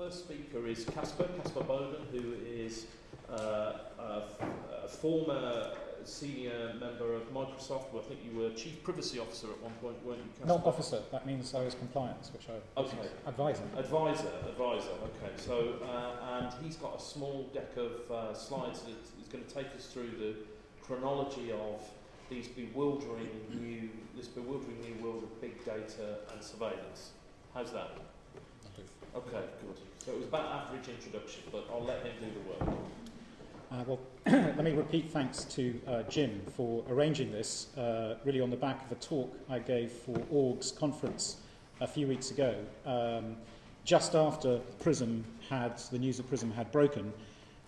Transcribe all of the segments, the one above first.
first speaker is Caspar, Caspar Bowden, who is uh, a, a former senior member of Microsoft. Well, I think you were chief privacy officer at one point, weren't you? Caspar? Not officer, that means I was compliance, which I Okay. advisor. Advisor, advisor. Okay, so uh, and he's got a small deck of uh, slides that is going to take us through the chronology of these bewildering new, this bewildering new world of big data and surveillance. How's that? Okay, good. So it was about average introduction, but I'll let him do the work. Uh, well, let me repeat thanks to uh, Jim for arranging this, uh, really on the back of a talk I gave for Org's conference a few weeks ago, um, just after Prism had, the news of Prism had broken.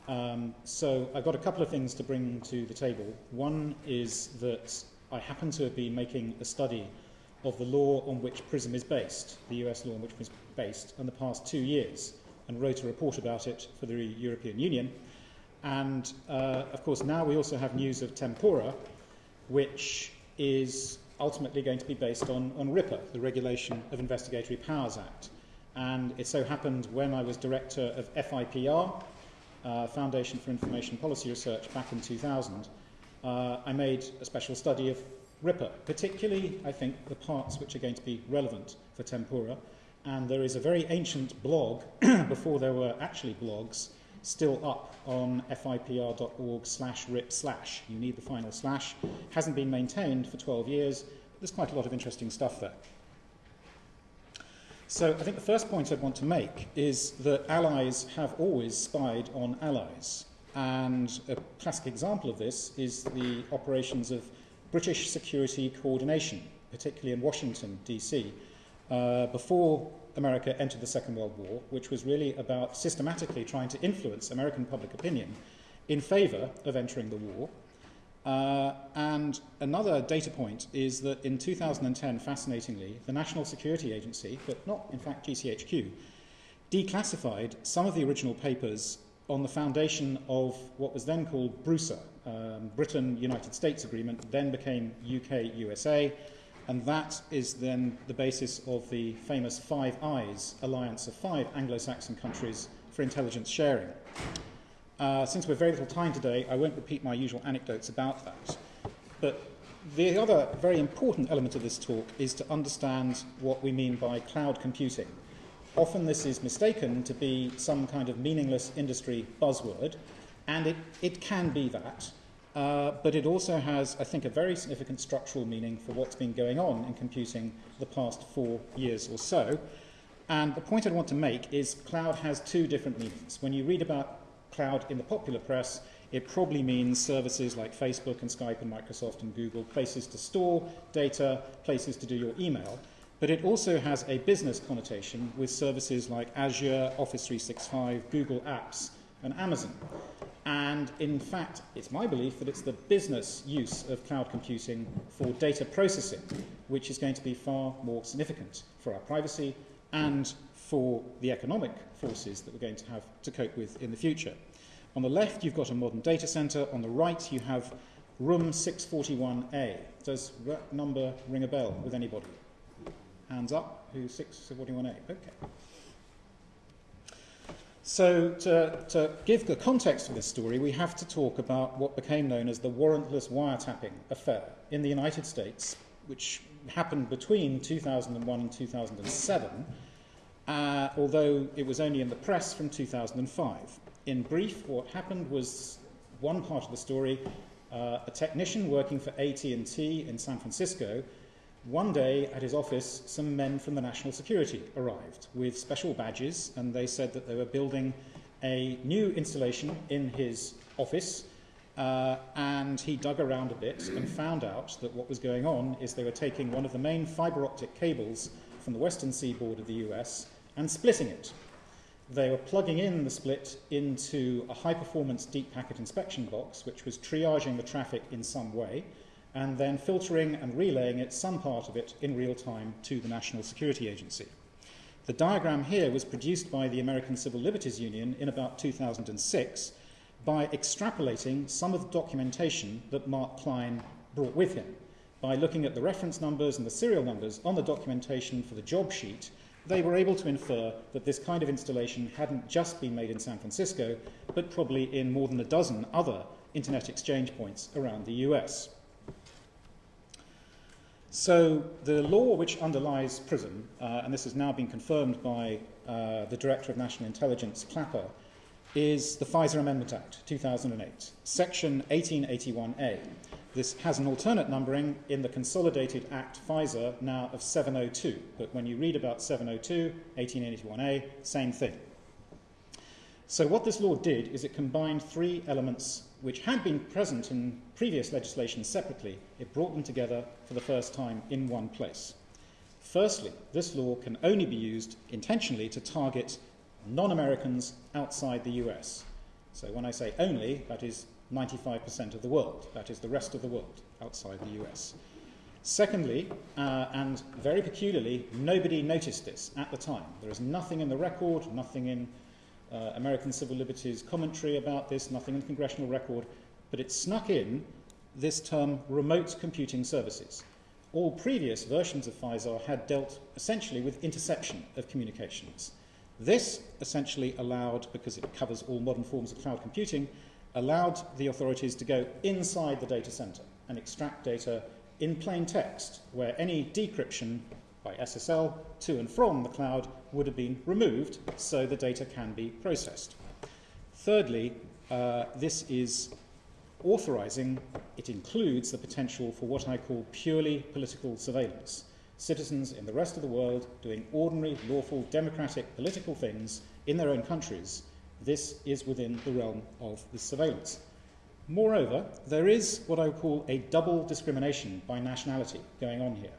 Um, so I've got a couple of things to bring to the table. One is that I happen to have been making a study of the law on which Prism is based, the US law on which Prism is based, in the past two years, and wrote a report about it for the European Union. And uh, of course, now we also have news of Tempora, which is ultimately going to be based on, on RIPA, the Regulation of Investigatory Powers Act. And it so happened when I was director of FIPR, uh, Foundation for Information Policy Research, back in 2000, uh, I made a special study of RIPA, particularly, I think, the parts which are going to be relevant for Tempora. And there is a very ancient blog, before there were actually blogs, still up on fipr.org slash rip slash. You need the final slash. Hasn't been maintained for 12 years, but there's quite a lot of interesting stuff there. So I think the first point I'd want to make is that allies have always spied on allies. And a classic example of this is the operations of British security coordination, particularly in Washington, D.C., uh, before America entered the Second World War, which was really about systematically trying to influence American public opinion in favor of entering the war. Uh, and another data point is that in 2010, fascinatingly, the National Security Agency, but not in fact GCHQ, declassified some of the original papers on the foundation of what was then called BRUSA, um, Britain United States Agreement, then became UK USA, and that is then the basis of the famous Five Eyes alliance of five Anglo Saxon countries for intelligence sharing. Uh, since we've very little time today, I won't repeat my usual anecdotes about that. But the other very important element of this talk is to understand what we mean by cloud computing. Often this is mistaken to be some kind of meaningless industry buzzword, and it, it can be that. Uh, but it also has, I think, a very significant structural meaning for what's been going on in computing the past four years or so. And the point I want to make is cloud has two different meanings. When you read about cloud in the popular press, it probably means services like Facebook and Skype and Microsoft and Google, places to store data, places to do your email. But it also has a business connotation with services like Azure, Office 365, Google Apps, and Amazon. And in fact, it's my belief that it's the business use of cloud computing for data processing which is going to be far more significant for our privacy and for the economic forces that we're going to have to cope with in the future. On the left, you've got a modern data center. On the right, you have room 641A. Does that number ring a bell with anybody? Hands up. Who's 641A? Okay. So, to, to, give the context of this story, we have to talk about what became known as the warrantless wiretapping affair in the United States, which happened between 2001 and 2007, uh, although it was only in the press from 2005. In brief, what happened was one part of the story uh, a technician working for AT&T in San Francisco one day at his office, some men from the National Security arrived with special badges, and they said that they were building a new installation in his office. Uh, and he dug around a bit and found out that what was going on is they were taking one of the main fiber optic cables from the western seaboard of the US and splitting it. They were plugging in the split into a high performance deep packet inspection box, which was triaging the traffic in some way and then filtering and relaying it, some part of it, in real time to the National Security Agency. The diagram here was produced by the American Civil Liberties Union in about 2006 by extrapolating some of the documentation that Mark Klein brought with him by looking at the reference numbers and the serial numbers on the documentation for the job sheet they were able to infer that this kind of installation hadn't just been made in San Francisco, but probably in more than a dozen other internet exchange points around the US. So the law which underlies PRISM, uh, and this has now been confirmed by uh, the Director of National Intelligence, Clapper, is the FISA Amendment Act, 2008, Section 1881A. This has an alternate numbering in the Consolidated Act FISA now of 702, but when you read about 702, 1881A, same thing. So, what this law did is it combined three elements which had been present in previous legislation separately. It brought them together for the first time in one place. Firstly, this law can only be used intentionally to target non Americans outside the US. So, when I say only, that is 95% of the world, that is, the rest of the world outside the US. Secondly, uh, and very peculiarly, nobody noticed this at the time. There is nothing in the record, nothing in uh, American Civil Liberties commentary about this, nothing in the congressional record, but it snuck in this term remote computing services. All previous versions of FISA had dealt essentially with interception of communications. This essentially allowed, because it covers all modern forms of cloud computing, allowed the authorities to go inside the data center and extract data in plain text, where any decryption by SSL to and from the cloud would have been removed so the data can be processed. Thirdly, uh, this is authorizing, it includes the potential for what I call purely political surveillance. Citizens in the rest of the world doing ordinary, lawful, democratic political things in their own countries. This is within the realm of this surveillance. Moreover, there is what I would call a double discrimination by nationality going on here.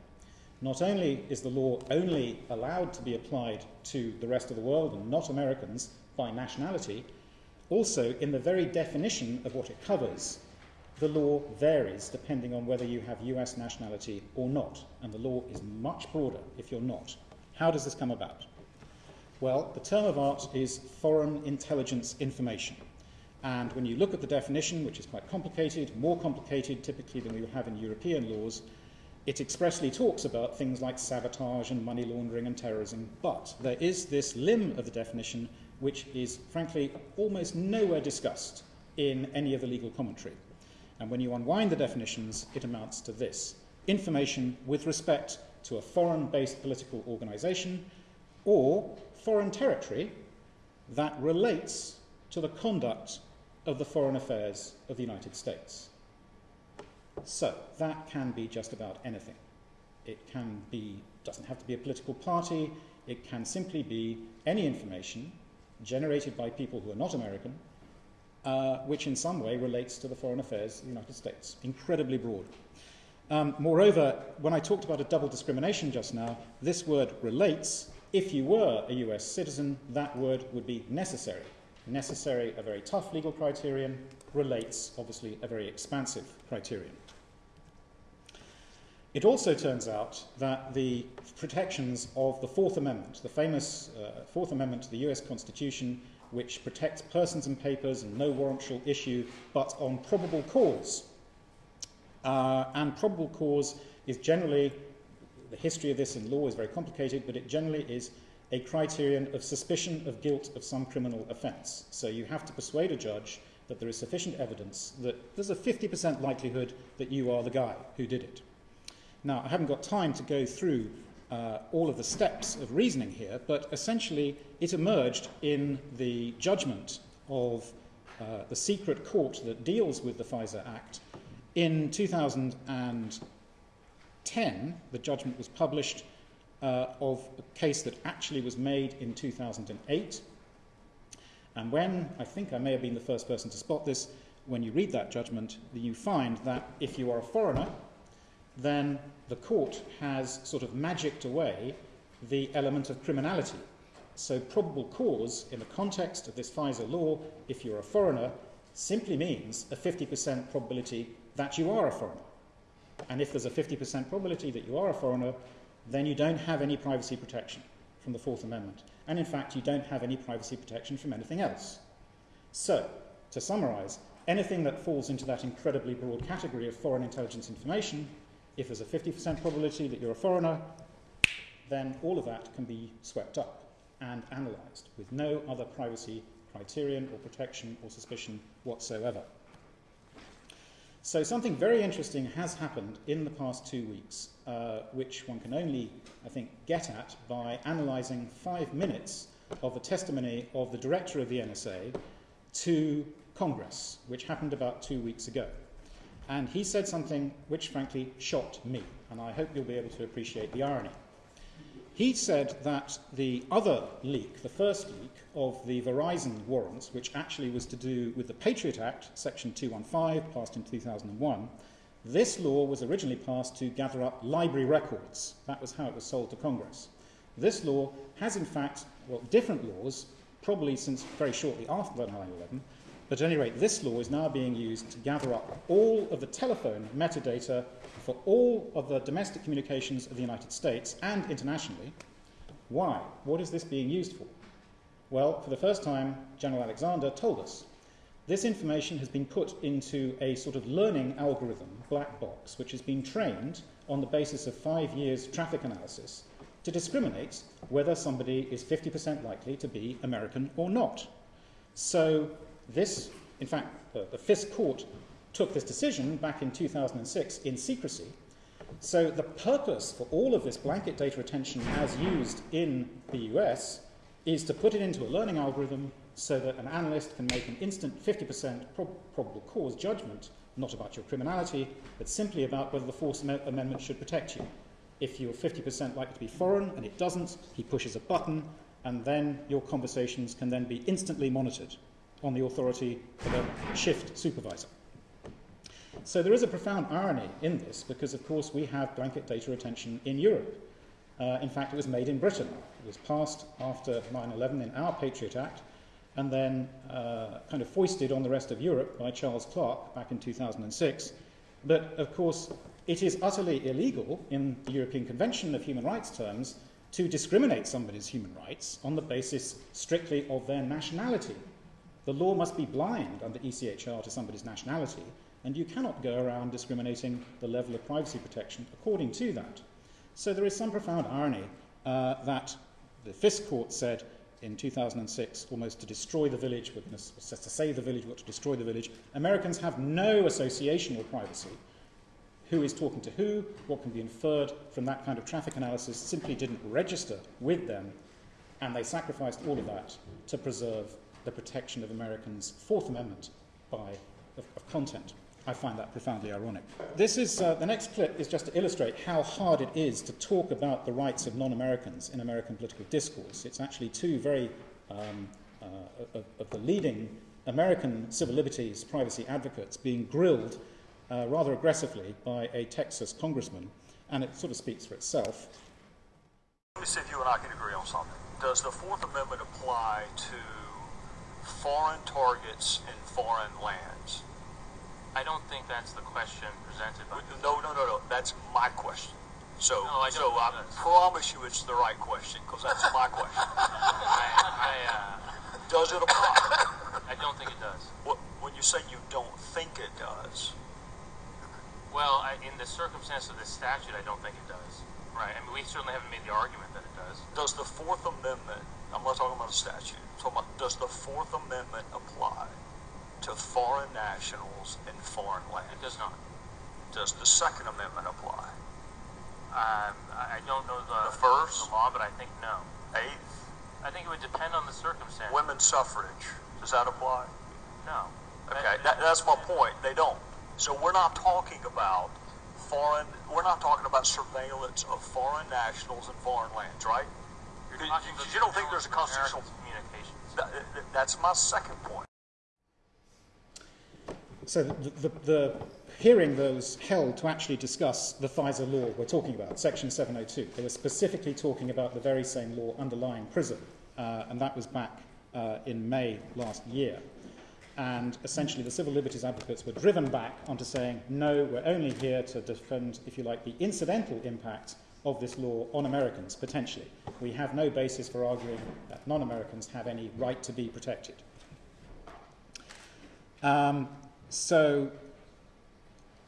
Not only is the law only allowed to be applied to the rest of the world and not Americans by nationality, also in the very definition of what it covers, the law varies depending on whether you have US nationality or not, and the law is much broader if you're not. How does this come about? Well, the term of art is foreign intelligence information. And when you look at the definition, which is quite complicated, more complicated typically than we have in European laws, it expressly talks about things like sabotage and money laundering and terrorism, but there is this limb of the definition which is, frankly, almost nowhere discussed in any of the legal commentary. And when you unwind the definitions, it amounts to this information with respect to a foreign based political organization or foreign territory that relates to the conduct of the foreign affairs of the United States. So that can be just about anything. It can be, doesn't have to be a political party, it can simply be any information generated by people who are not American, uh, which in some way relates to the foreign affairs of the United States. Incredibly broad. Um, moreover, when I talked about a double discrimination just now, this word relates. If you were a US citizen, that word would be necessary. Necessary, a very tough legal criterion, relates, obviously, a very expansive criterion. It also turns out that the protections of the Fourth Amendment, the famous uh, Fourth Amendment to the US Constitution, which protects persons and papers and no warrant shall issue but on probable cause. Uh, and probable cause is generally, the history of this in law is very complicated, but it generally is a criterion of suspicion of guilt of some criminal offence. So you have to persuade a judge that there is sufficient evidence that there's a 50% likelihood that you are the guy who did it. Now, I haven't got time to go through uh, all of the steps of reasoning here, but essentially it emerged in the judgment of uh, the secret court that deals with the FISA Act. In 2010, the judgment was published uh, of a case that actually was made in 2008. And when, I think I may have been the first person to spot this, when you read that judgment, you find that if you are a foreigner, then the court has sort of magicked away the element of criminality. So, probable cause, in the context of this FISA law, if you're a foreigner, simply means a 50% probability that you are a foreigner. And if there's a 50% probability that you are a foreigner, then you don't have any privacy protection from the Fourth Amendment. And in fact, you don't have any privacy protection from anything else. So, to summarize, anything that falls into that incredibly broad category of foreign intelligence information if there's a 50% probability that you're a foreigner, then all of that can be swept up and analysed with no other privacy criterion or protection or suspicion whatsoever. So, something very interesting has happened in the past two weeks, uh, which one can only, I think, get at by analysing five minutes of the testimony of the director of the NSA to Congress, which happened about two weeks ago. And he said something which, frankly, shocked me, and I hope you'll be able to appreciate the irony. He said that the other leak, the first leak of the Verizon warrants, which actually was to do with the Patriot Act, Section 215, passed in 2001, this law was originally passed to gather up library records. That was how it was sold to Congress. This law has, in fact, well, different laws, probably since very shortly after 9 11, but at any rate, this law is now being used to gather up all of the telephone metadata for all of the domestic communications of the United States and internationally. Why? What is this being used for? Well, for the first time, General Alexander told us. This information has been put into a sort of learning algorithm, black box, which has been trained on the basis of five years traffic analysis to discriminate whether somebody is 50% likely to be American or not. So, this, in fact, uh, the FISC Court took this decision back in 2006 in secrecy. So the purpose for all of this blanket data retention as used in the US is to put it into a learning algorithm so that an analyst can make an instant 50% prob- probable cause judgment, not about your criminality, but simply about whether the Fourth Am- Amendment should protect you. If you're 50% likely to be foreign and it doesn't, he pushes a button, and then your conversations can then be instantly monitored on the authority of a shift supervisor. So there is a profound irony in this because, of course, we have blanket data retention in Europe. Uh, in fact, it was made in Britain. It was passed after 9 11 in our Patriot Act and then uh, kind of foisted on the rest of Europe by Charles Clarke back in 2006. But, of course, it is utterly illegal in the European Convention of Human Rights terms to discriminate somebody's human rights on the basis strictly of their nationality. The law must be blind under ECHR to somebody's nationality, and you cannot go around discriminating the level of privacy protection according to that. So there is some profound irony uh, that the FISC Court said in 2006 almost to destroy the village, to save the village, but to destroy the village. Americans have no association with privacy. Who is talking to who, what can be inferred from that kind of traffic analysis simply didn't register with them, and they sacrificed all of that to preserve the protection of Americans' Fourth Amendment by, of, of content. I find that profoundly ironic. This is, uh, the next clip is just to illustrate how hard it is to talk about the rights of non Americans in American political discourse. It's actually two very, um, uh, of, of, the leading American civil liberties privacy advocates being grilled uh, rather aggressively by a Texas congressman, and it sort of speaks for itself. Let me see if you and I can agree on something. Does the Fourth Amendment apply to foreign targets in foreign lands? I don't think that's the question presented. By no, no, no, no. That's my question. So, no, I so I promise you it's the right question because that's my question. I, I, uh, does it apply? I don't think it does. What, when you say you don't think it does? Well, I, in the circumstance of this statute, I don't think it does. Right. I mean, we certainly haven't made the argument that it does. Does the Fourth Amendment? I'm not talking about a statute. Talking about does the Fourth Amendment apply to foreign nationals in foreign land. It does not. Does the Second Amendment apply? Um, I don't know the, the first the law, but I think no. Eighth. I think it would depend on the circumstance. Women's suffrage. Does that apply? No. Okay, that, that's my point. They don't. So we're not talking about foreign. We're not talking about surveillance of foreign nationals in foreign lands, right? Because you, you, don't think there's a constitutional communications. That, that's my second point. So the, the, the, hearing was held to actually discuss the FISA law we're talking about, Section 702. They were specifically talking about the very same law underlying PRISM, uh, and that was back uh, in May last year. And essentially, the civil liberties advocates were driven back onto saying, no, we're only here to defend, if you like, the incidental impact of this law on Americans, potentially. We have no basis for arguing that non Americans have any right to be protected. Um, so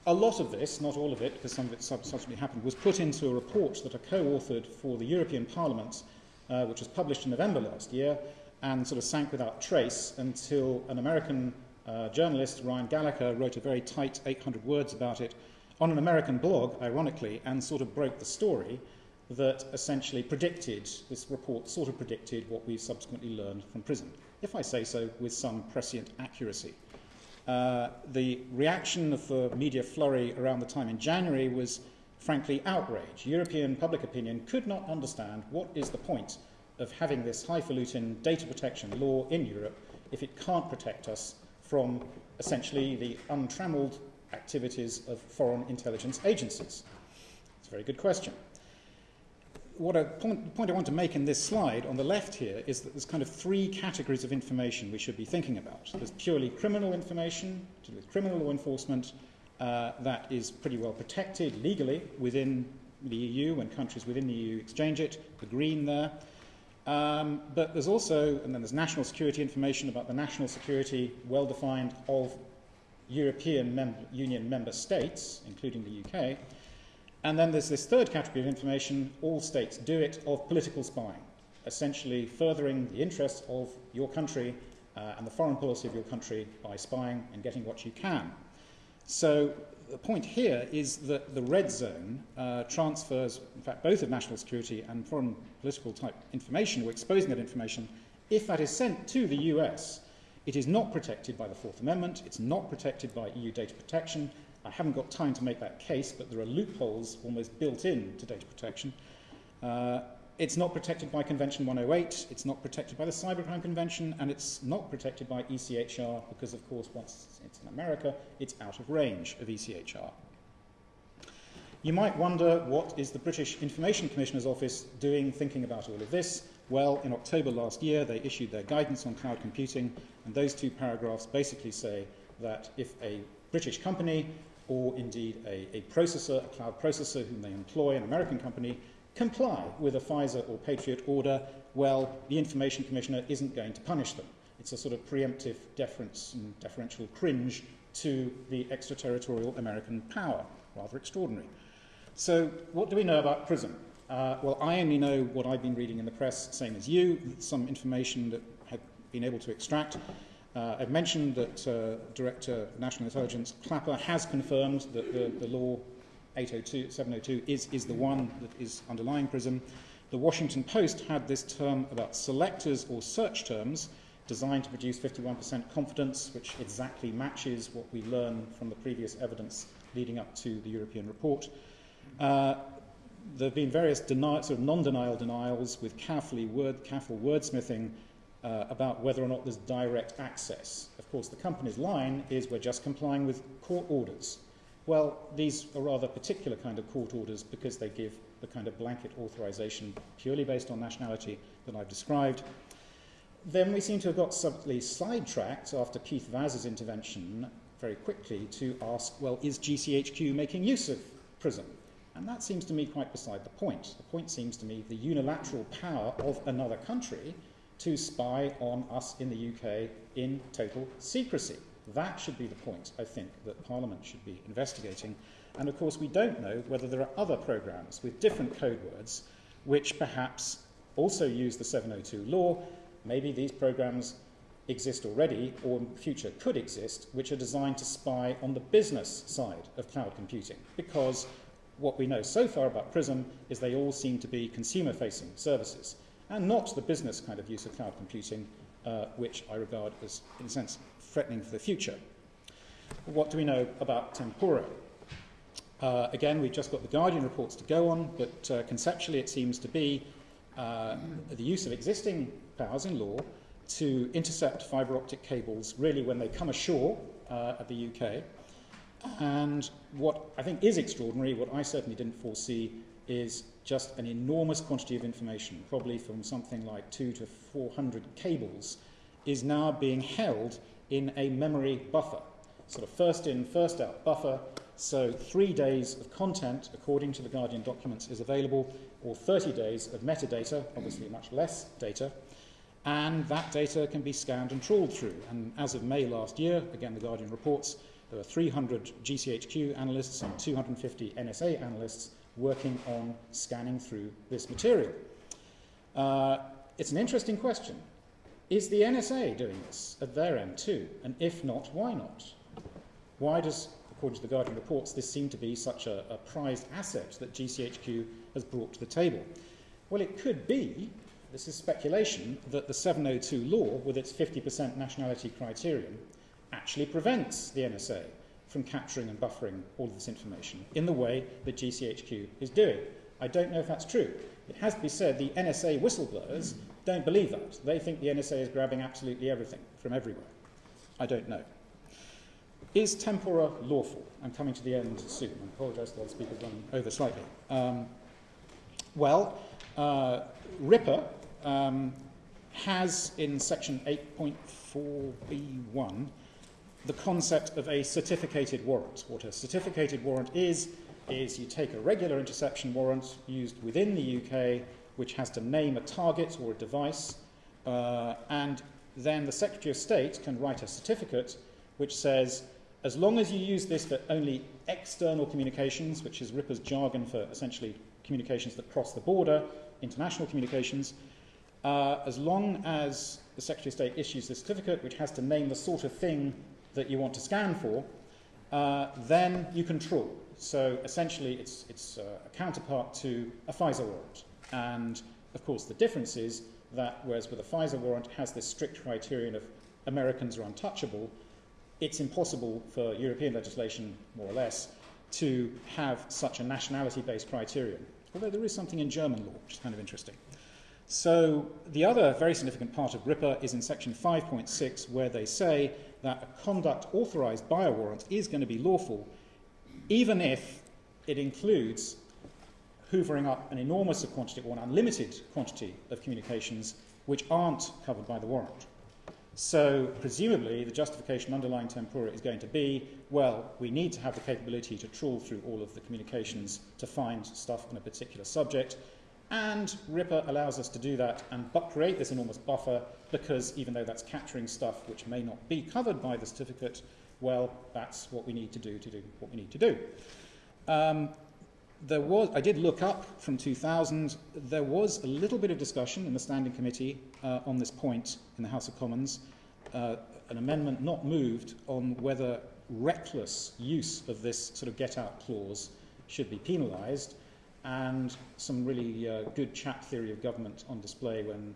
A lot of this, not all of it, because some of it subsequently happened, was put into a report that I co authored for the European Parliament, uh, which was published in November last year, and sort of sank without trace until an American uh, journalist, Ryan Gallagher, wrote a very tight 800 words about it on an American blog, ironically, and sort of broke the story that essentially predicted, this report sort of predicted what we've subsequently learned from PRISM, if I say so with some prescient accuracy. Uh, the reaction of the media flurry around the time in January was frankly outrage. European public opinion could not understand what is the point of having this highfalutin data protection law in Europe if it can't protect us from essentially the untrammeled activities of foreign intelligence agencies? It's a very good question. What a point, point I want to make in this slide on the left here is that there's kind of three categories of information we should be thinking about. There's purely criminal information to do with criminal law enforcement uh, that is pretty well protected legally within the EU when countries within the EU exchange it, the green there. Um, but there's also, and then there's national security information about the national security, well defined, of European mem- Union member states, including the UK. And then there's this third category of information all states do it of political spying, essentially furthering the interests of your country uh, and the foreign policy of your country by spying and getting what you can. So the point here is that the red zone uh, transfers, in fact, both of national security and foreign political type information, or exposing that information, if that is sent to the US, it is not protected by the Fourth Amendment, it's not protected by EU data protection. I haven't got time to make that case, but there are loopholes almost built in to data protection. Uh, it's not protected by Convention 108, it's not protected by the Cybercrime Convention, and it's not protected by ECHR because, of course, once it's in America, it's out of range of ECHR. You might wonder what is the British Information Commissioner's Office doing thinking about all of this? Well, in October last year, they issued their guidance on cloud computing, and those two paragraphs basically say that if a British company or indeed a, a processor, a cloud processor whom they employ, an American company, comply with a FISA or Patriot order, well, the Information Commissioner isn't going to punish them. It's a sort of preemptive deference and deferential cringe to the extraterritorial American power. Rather extraordinary. So, what do we know about PRISM? Uh, well, I only know what I've been reading in the press, same as you, some information that been able to extract. Uh, I've mentioned that uh, Director National Intelligence Clapper has confirmed that the, the law 802, 702 is, is the one that is underlying PRISM. The Washington Post had this term about selectors or search terms designed to produce 51% confidence, which exactly matches what we learn from the previous evidence leading up to the European report. Uh, there have been various sort of non-denial denials with carefully word, careful wordsmithing uh, about whether or not there's direct access. Of course, the company's line is we're just complying with court orders. Well, these are rather particular kind of court orders because they give the kind of blanket authorization purely based on nationality that I've described. Then we seem to have got slightly sidetracked after Keith Vaz's intervention very quickly to ask, well, is GCHQ making use of PRISM? And that seems to me quite beside the point. The point seems to me the unilateral power of another country to spy on us in the UK in total secrecy. That should be the point, I think, that Parliament should be investigating. And of course, we don't know whether there are other programmes with different code words which perhaps also use the 702 law. Maybe these programmes exist already or in future could exist, which are designed to spy on the business side of cloud computing. Because what we know so far about PRISM is they all seem to be consumer facing services and not the business kind of use of cloud computing, uh, which I regard as, in a sense, threatening for the future. What do we know about Tempora? Uh, again, we've just got the Guardian reports to go on, but uh, conceptually it seems to be uh, the use of existing powers in law to intercept fibre optic cables really when they come ashore uh, at the UK. And what I think is extraordinary, what I certainly didn't foresee, is just an enormous quantity of information, probably from something like two to 400 cables, is now being held in a memory buffer. Sort of first in, first out buffer. So three days of content, according to the Guardian documents, is available, or 30 days of metadata, obviously much less data, and that data can be scanned and trawled through. And as of May last year, again, the Guardian reports, There were 300 GCHQ analysts and 250 NSA analysts working on scanning through this material. Uh, it's an interesting question. Is the NSA doing this at their end too? And if not, why not? Why does, according to the Guardian reports, this seem to be such a, a prized asset that GCHQ has brought to the table? Well, it could be, this is speculation, that the 702 law, with its 50% nationality criterion, actually prevents the NSA from capturing and buffering all of this information in the way that GCHQ is doing. I don't know if that's true. It has to be said the NSA whistleblowers don't believe that. They think the NSA is grabbing absolutely everything from everywhere. I don't know. Is tempora lawful? I'm coming to the end soon. I apologise to the speakers running over slightly. Um, well, uh, RIPA um, has in section 8.4b1 the concept of a certificated warrant. What a certificated warrant is, is you take a regular interception warrant used within the UK, which has to name a target or a device, uh, and then the Secretary of State can write a certificate which says, as long as you use this for only external communications, which is RIPA's jargon for essentially communications that cross the border, international communications, uh, as long as the Secretary of State issues the certificate, which has to name the sort of thing that you want to scan for, uh, then you can trawl. So essentially, it's, it's uh, a counterpart to a FISA warrant. And of course, the difference is that whereas with a FISA warrant has this strict criterion of Americans are untouchable, it's impossible for European legislation, more or less, to have such a nationality based criterion. Although there is something in German law, which is kind of interesting. So the other very significant part of RIPA is in section 5.6, where they say that a conduct authorized by a warrant is going to be lawful, even if it includes hoovering up an enormous quantity or an unlimited quantity of communications which aren't covered by the warrant. So, presumably, the justification underlying tempora is going to be well, we need to have the capability to trawl through all of the communications to find stuff on a particular subject. And RIPA allows us to do that and create this enormous buffer because even though that's capturing stuff which may not be covered by the certificate, well, that's what we need to do to do what we need to do. Um, there was, I did look up from 2000, there was a little bit of discussion in the Standing Committee uh, on this point in the House of Commons, uh, an amendment not moved on whether reckless use of this sort of get out clause should be penalised and some really uh, good chap theory of government on display when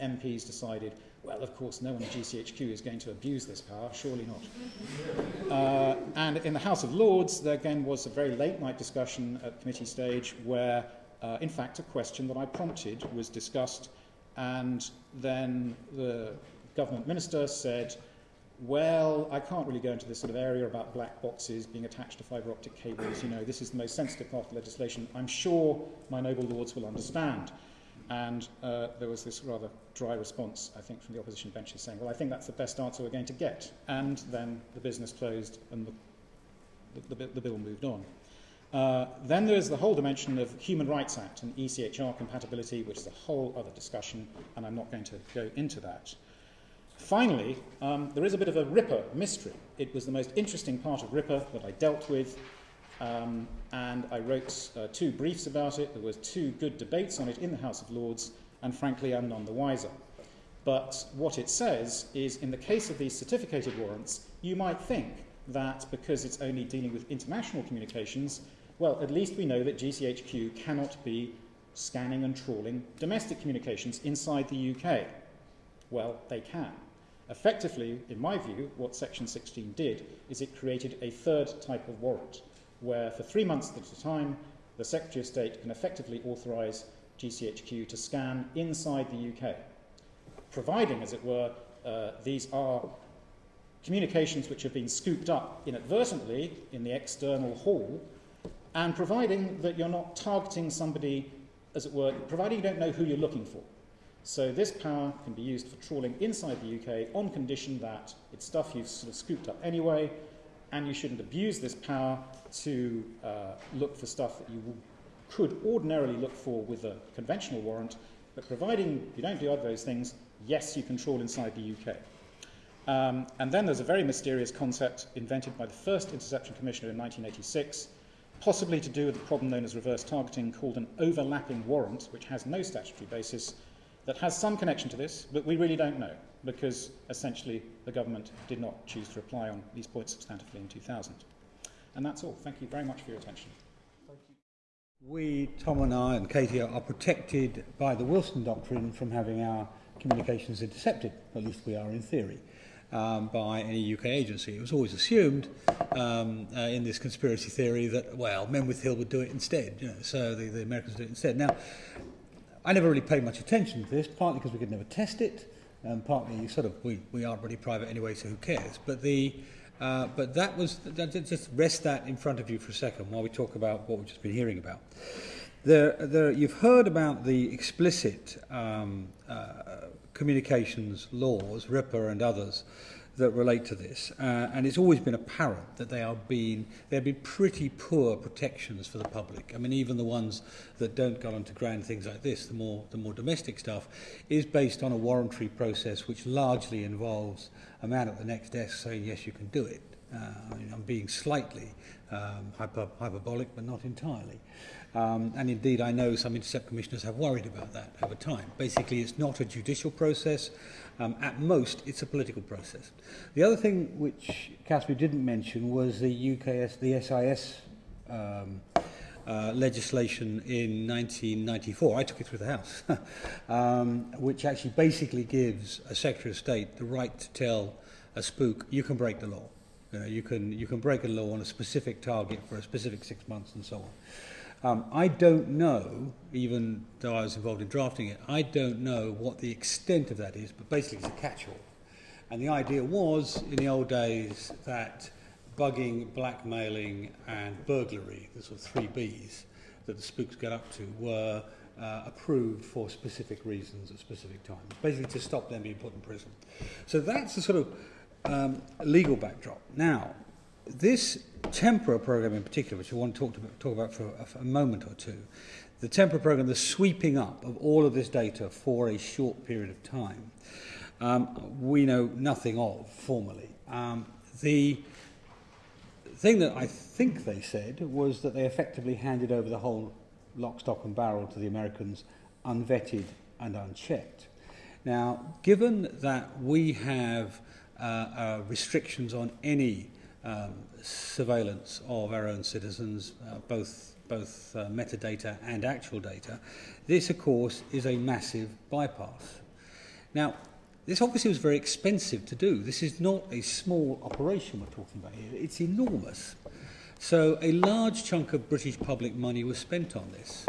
MPs decided, well, of course, no one at GCHQ is going to abuse this power, surely not. Uh, and in the House of Lords, there again was a very late night discussion at committee stage where, uh, in fact, a question that I prompted was discussed, and then the government minister said, well, I can't really go into this sort of area about black boxes being attached to fibre optic cables. You know, this is the most sensitive part of legislation. I'm sure my noble lords will understand. And uh, there was this rather dry response, I think, from the opposition benches saying, well, I think that's the best answer we're going to get. And then the business closed and the, the, the, bill moved on. Uh, then there is the whole dimension of Human Rights Act and ECHR compatibility, which is a whole other discussion, and I'm not going to go into that. Finally, um, there is a bit of a RIPA mystery. It was the most interesting part of RIPA that I dealt with, um, and I wrote uh, two briefs about it. There were two good debates on it in the House of Lords, and frankly, I'm none the wiser. But what it says is, in the case of these certificated warrants, you might think that because it's only dealing with international communications, well, at least we know that GCHQ cannot be scanning and trawling domestic communications inside the UK. Well, they can. Effectively, in my view, what Section 16 did is it created a third type of warrant, where for three months at a time, the Secretary of State can effectively authorise GCHQ to scan inside the UK, providing, as it were, uh, these are communications which have been scooped up inadvertently in the external haul, and providing that you're not targeting somebody, as it were, providing you don't know who you're looking for. So this power can be used for trawling inside the UK on condition that it's stuff you've sort of scooped up anyway, and you shouldn't abuse this power to uh, look for stuff that you could ordinarily look for with a conventional warrant, but providing you don't do other those things, yes, you can trawl inside the UK. Um, and then there's a very mysterious concept invented by the first Interception Commissioner in 1986, possibly to do with the problem known as reverse targeting, called an overlapping warrant, which has no statutory basis, that has some connection to this, but we really don't know, because essentially the government did not choose to reply on these points substantively in 2000. And that's all. Thank you very much for your attention. We, Tom and I and Katie, are protected by the Wilson Doctrine from having our communications intercepted, at least we are in theory um, by any UK agency. It was always assumed um, uh, in this conspiracy theory that, well, Menwith Hill would do it instead, you know, so the, the Americans do it instead. Now, I never really paid much attention to this, partly because we could never test it, and partly sort of we, we aren't really private anyway, so who cares? But the uh, but that was that, just rest that in front of you for a second while we talk about what we've just been hearing about. There, there, you've heard about the explicit um, uh, communications laws, RIPA and others, that relate to this, uh, and it's always been apparent that they are being there have been pretty poor protections for the public. I mean, even the ones that don't go on to grand things like this, the more the more domestic stuff, is based on a warrantry process which largely involves a man at the next desk saying yes, you can do it. Uh, I mean, I'm being slightly um, hyper, hyperbolic, but not entirely. Um, and indeed, I know some intercept commissioners have worried about that over time. Basically, it's not a judicial process. Um, at most, it's a political process. The other thing which Caspar didn't mention was the UKS, the SIS um, uh, legislation in 1994. I took it through the House, um, which actually basically gives a Secretary of State the right to tell a spook, you can break the law. You, know, you, can, you can break a law on a specific target for a specific six months and so on. Um, I don't know, even though I was involved in drafting it, I don't know what the extent of that is, but basically it's a catch-all. And the idea was, in the old days, that bugging, blackmailing, and burglary, the sort of three Bs that the spooks get up to, were uh, approved for specific reasons at specific times, basically to stop them being put in prison. So that's the sort of um, legal backdrop. Now, this Tempora program in particular, which I want to talk, to, talk about for a, a moment or two, the Tempora program, the sweeping up of all of this data for a short period of time, um, we know nothing of formally. Um, the thing that I think they said was that they effectively handed over the whole lock, stock and barrel to the Americans unvetted and unchecked. Now, given that we have uh, uh, restrictions on any um, surveillance of our own citizens, uh, both both uh, metadata and actual data, this, of course, is a massive bypass. Now, this obviously was very expensive to do. This is not a small operation we're talking about here. It's enormous. So a large chunk of British public money was spent on this.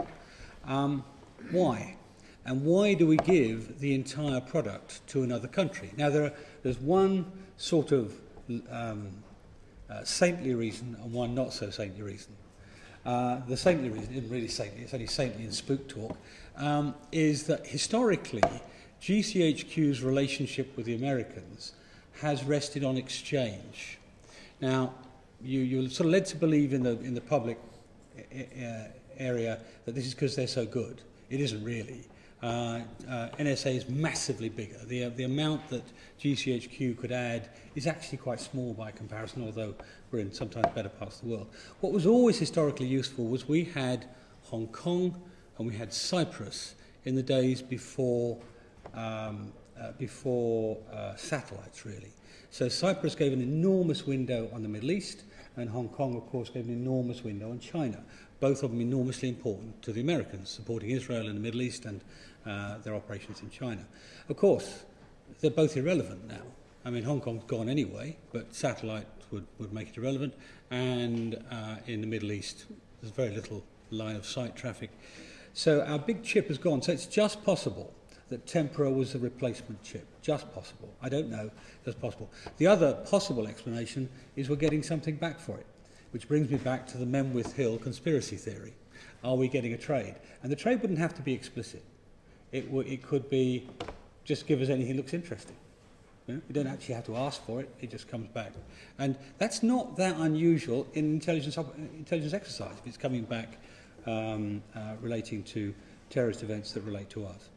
Um, why? And why do we give the entire product to another country? Now, there are, there's one sort of um, uh, saintly reason and one not so saintly reason. Uh, the saintly reason isn't really saintly, it's only saintly in spook talk, um, is that historically GCHQ's relationship with the Americans has rested on exchange. Now, you, you're sort of led to believe in the, in the public uh, area that this is because they're so good. It isn't really. Uh, uh, NSA is massively bigger. The, uh, the amount that GCHQ could add is actually quite small by comparison, although we're in sometimes better parts of the world. What was always historically useful was we had Hong Kong and we had Cyprus in the days before, um, uh, before uh, satellites, really. So Cyprus gave an enormous window on the Middle East, and Hong Kong, of course, gave an enormous window on China both of them enormously important to the Americans, supporting Israel in the Middle East and uh, their operations in China. Of course, they're both irrelevant now. I mean, Hong Kong's gone anyway, but satellite would, would make it irrelevant. And uh, in the Middle East, there's very little line of sight traffic. So our big chip has gone. So it's just possible that Tempora was a replacement chip. Just possible. I don't know. Just possible. The other possible explanation is we're getting something back for it. Which brings me back to the Menwith Hill conspiracy theory. Are we getting a trade? And the trade wouldn't have to be explicit. It, it could be just give us anything that looks interesting. You, know? you don't actually have to ask for it, it just comes back. And that's not that unusual in intelligence, intelligence exercise if it's coming back um, uh, relating to terrorist events that relate to us.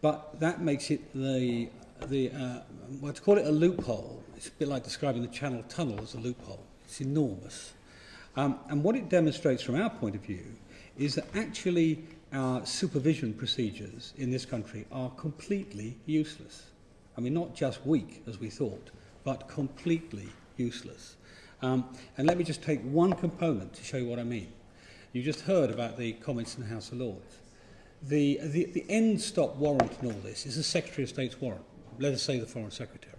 But that makes it the the, uh, well, to call it a loophole, it's a bit like describing the Channel Tunnel as a loophole. It's enormous. Um, and what it demonstrates from our point of view is that actually our supervision procedures in this country are completely useless. I mean, not just weak, as we thought, but completely useless. Um, and let me just take one component to show you what I mean. You just heard about the comments in the House of Lords. The, the, the end stop warrant in all this is the Secretary of State's warrant, let us say the Foreign Secretary.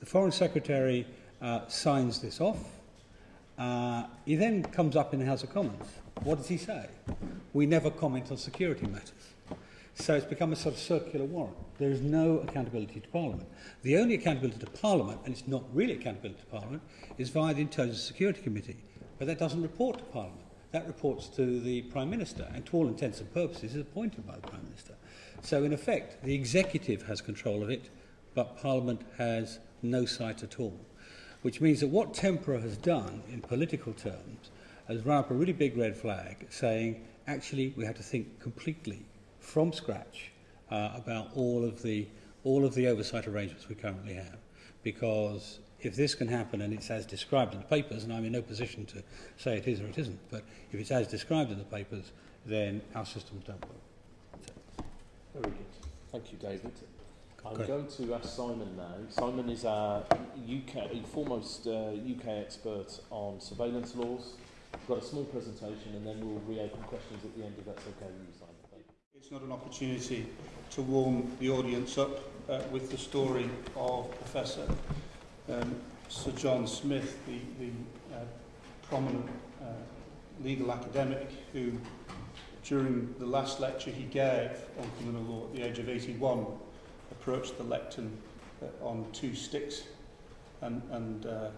The Foreign Secretary uh, signs this off. Uh, he then comes up in the House of Commons. What does he say? We never comment on security matters. So it's become a sort of circular warrant. There is no accountability to Parliament. The only accountability to Parliament, and it's not really accountability to Parliament, is via the Intelligence Security Committee. But that doesn't report to Parliament. That reports to the Prime Minister, and to all intents and purposes is appointed by the Prime Minister. So, in effect, the executive has control of it, but Parliament has no sight at all. Which means that what Tempora has done in political terms has run up a really big red flag saying, actually, we have to think completely from scratch uh, about all of the all of the oversight arrangements we currently have because if this can happen and it's as described in the papers and I'm in no position to say it is or it isn't but if it's as described in the papers then our systems don't work Very good. Thank you, David. I'm Okay. going to ask Simon now. Simon is our UK, foremost uh, UK expert on surveillance laws. We've got a small presentation and then we'll reopen questions at the end if that's okay with you, Simon. It's not an opportunity to warm the audience up uh, with the story of Professor um, Sir John Smith, the, the uh, prominent uh, legal academic who, during the last lecture he gave on criminal law at the age of 81, approached the lectern uh, on two sticks and, and uh,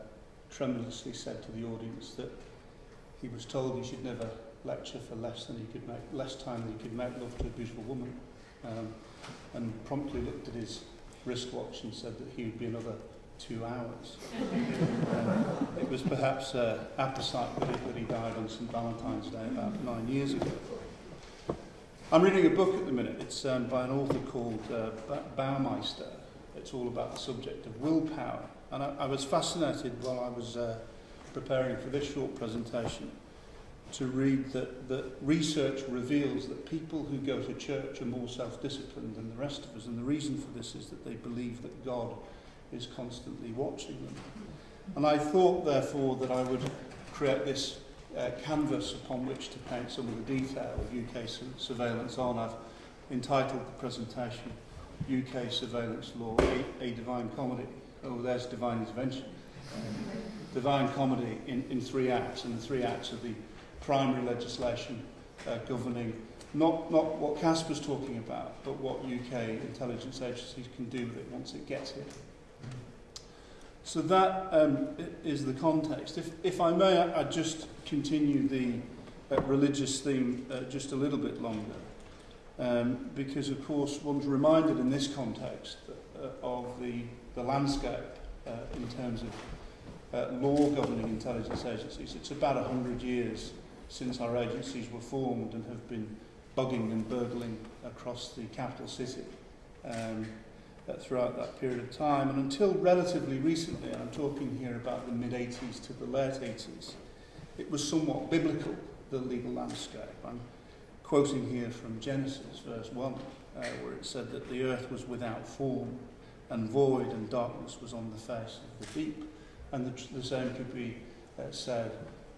tremulously said to the audience that he was told he should never lecture for less than he could make, less time than he could make love to a beautiful woman, um, and promptly looked at his wristwatch and said that he would be another two hours. um, it was perhaps uh, apposite that he, that he died on St Valentine's Day about nine years ago. I'm reading a book at the minute. It's um, by an author called uh, Baumeister. It's all about the subject of willpower. And I, I was fascinated while I was uh, preparing for this short presentation to read that, that research reveals that people who go to church are more self-disciplined than the rest of us. And the reason for this is that they believe that God is constantly watching them. And I thought, therefore, that I would create this uh, canvas upon which to paint some of the detail of UK su- surveillance on. I've entitled the presentation UK Surveillance Law, A, a Divine Comedy. Oh, there's Divine Intervention. Um, divine Comedy in, in three acts, and the three acts of the primary legislation uh, governing not, not what Caspar's talking about, but what UK intelligence agencies can do with it once it gets here. So that um, is the context. If, if I may, I, I just continue the uh, religious theme uh, just a little bit longer. Um, because, of course, one's reminded in this context uh, of the, the landscape uh, in terms of uh, law governing intelligence agencies. It's about 100 years since our agencies were formed and have been bugging and burgling across the capital city. Um, uh, throughout that period of time. And until relatively recently, and I'm talking here about the mid 80s to the late 80s, it was somewhat biblical, the legal landscape. I'm quoting here from Genesis, verse 1, uh, where it said that the earth was without form and void, and darkness was on the face of the deep. And the, the same could be uh, said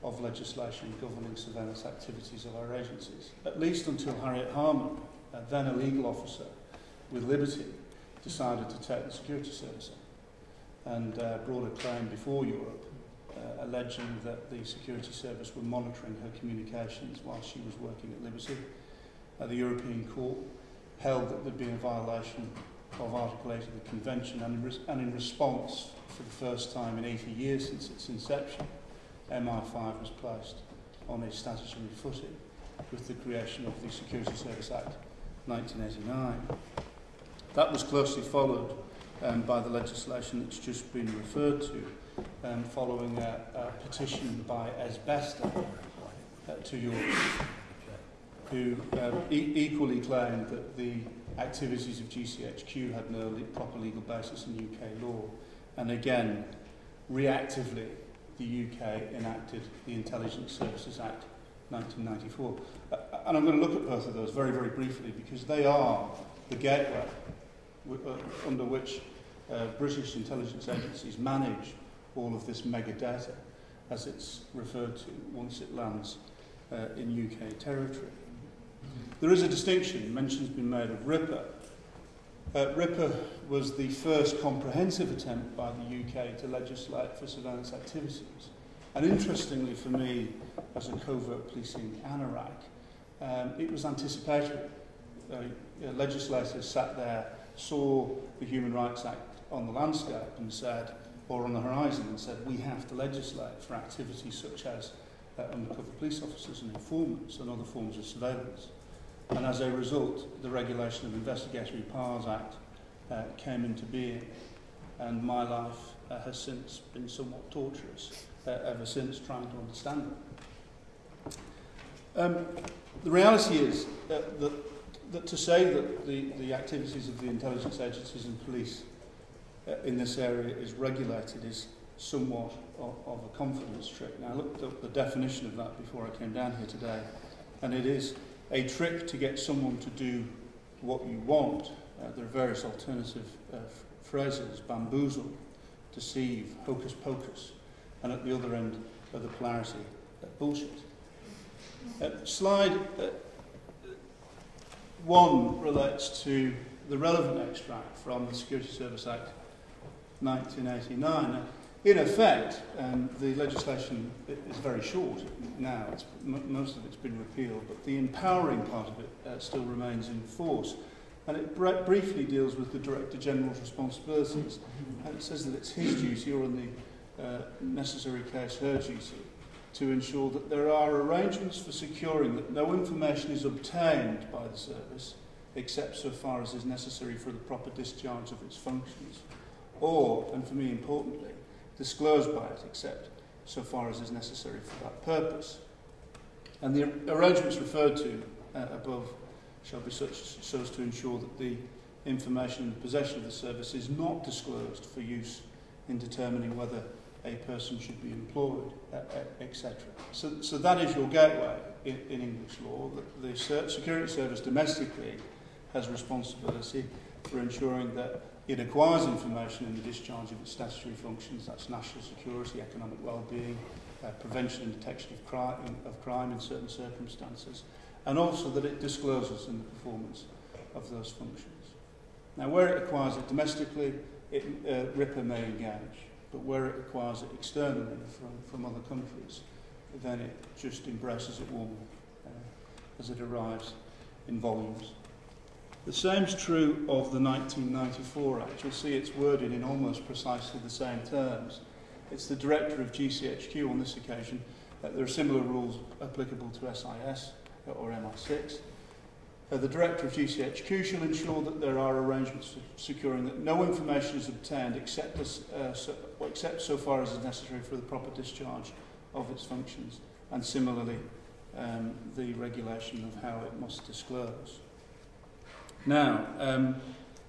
of legislation governing surveillance activities of our agencies, at least until Harriet Harman, uh, then a legal officer with Liberty, decided to take the security service on and uh, brought a claim before Europe uh, alleging that the security service were monitoring her communications while she was working at Liberty. Uh, the European Court held that there'd been a violation of Article 8 of the Convention and and in response, for the first time in 80 years since its inception, MI5 was placed on a statutory footing with the creation of the Security Service Act 1989. That was closely followed um, by the legislation that's just been referred to, um, following a, a petition by Esbester uh, to Europe. who um, e- equally claimed that the activities of GCHQ had no le- proper legal basis in UK law. And again, reactively, the UK enacted the Intelligence Services Act 1994. Uh, and I'm going to look at both of those very, very briefly because they are the gateway uh, under which uh, British intelligence agencies manage all of this mega data, as it's referred to once it lands uh, in UK territory. There is a distinction, mention's been made of Ripper. Uh, Ripper was the first comprehensive attempt by the UK to legislate for surveillance activities. And interestingly for me, as a covert policing anorak, um, it was anticipatory. Uh, legislators sat there, saw the Human Rights Act on the landscape and said, or on the horizon and said, we have to legislate for activities such as uh, undercover police officers and informants and other forms of surveillance. And as a result, the Regulation of Investigatory Powers Act uh, came into being, and my life uh, has since been somewhat torturous uh, ever since trying to understand it. Um, the reality is uh, that, that to say that the, the activities of the intelligence agencies and police uh, in this area is regulated is somewhat of, of a confidence trick. Now, I looked up the definition of that before I came down here today, and it is a trick to get someone to do what you want. Uh, there are various alternative uh, phrases bamboozle, deceive, hocus pocus, and at the other end of the polarity, uh, bullshit. Uh, slide uh, one relates to the relevant extract from the Security Service Act 1989. In effect, um, the legislation is very short now. It's, most of it's been repealed, but the empowering part of it uh, still remains in force. And it br- briefly deals with the Director General's responsibilities. And it says that it's his duty, or in the uh, necessary case, her duty, to ensure that there are arrangements for securing that no information is obtained by the service except so far as is necessary for the proper discharge of its functions, or, and for me importantly, disclosed by it except so far as is necessary for that purpose. And the arrangements referred to uh, above shall be such so as to ensure that the information in the possession of the service is not disclosed for use in determining whether a person should be employed, uh, uh, etc. So, so that is your gateway in, in English law. The, the security service domestically has responsibility for ensuring that it acquires information in the discharge of its statutory functions, that's national security, economic well-being, uh, prevention and detection of crime, of crime in certain circumstances, and also that it discloses in the performance of those functions. Now, where it acquires it domestically, it, uh, RIPA may engage, but where it acquires it externally from, from other countries, then it just embraces it warmly uh, as it arrives in volumes. The same is true of the 1994 Act. You'll see it's worded in almost precisely the same terms. It's the director of GCHQ on this occasion. Uh, there are similar rules applicable to SIS or MI6. Uh, the director of GCHQ shall ensure that there are arrangements for securing that no information is obtained except, as, uh, so, except so far as is necessary for the proper discharge of its functions. And similarly, um, the regulation of how it must disclose. Now, um,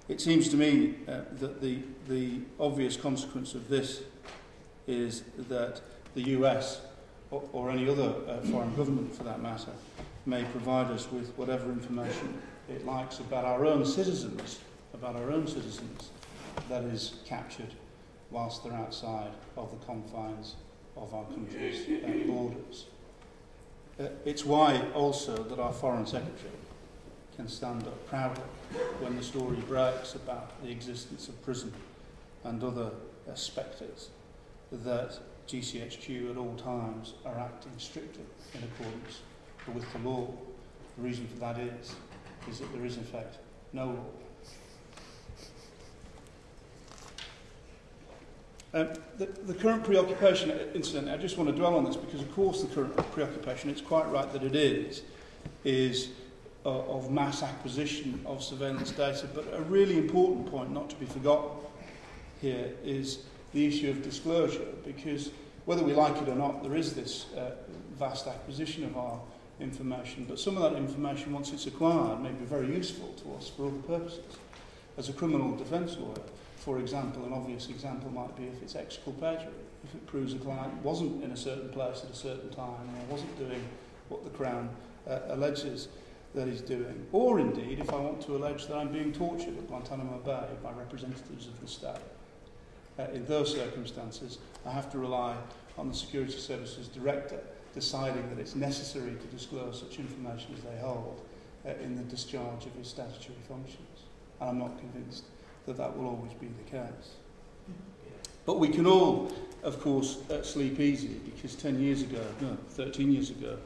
it seems to me uh, that the, the obvious consequence of this is that the US, or, or any other uh, foreign government for that matter, may provide us with whatever information it likes about our own citizens, about our own citizens, that is captured whilst they're outside of the confines of our country's uh, borders. Uh, it's why also that our Foreign Secretary can stand up proudly when the story breaks about the existence of PRISM and other uh, spectres that GCHQ at all times are acting strictly in accordance with the law. The reason for that is, is that there is in fact no law. Um, the, the current preoccupation, incidentally, I just want to dwell on this because, of course, the current preoccupation, it's quite right that it is, is uh, of mass acquisition of surveillance data. But a really important point not to be forgotten here is the issue of disclosure because whether we like it or not, there is this uh, vast acquisition of our information, but some of that information, once it's acquired, may be very useful to us for other purposes. As a criminal defence lawyer, for example, an obvious example might be if it's exculpatory. If it proves a client wasn't in a certain place at a certain time or wasn't doing what the Crown uh, alleges that he's doing. Or indeed, if I want to allege that I'm being tortured at Guantanamo Bay by representatives of the state. Uh, in those circumstances, I have to rely on the Security Services Director deciding that it's necessary to disclose such information as they hold uh, in the discharge of his statutory functions. And I'm not convinced that that will always be the case. But we can all, of course, uh, sleep easy because 10 years ago, no, 13 years ago,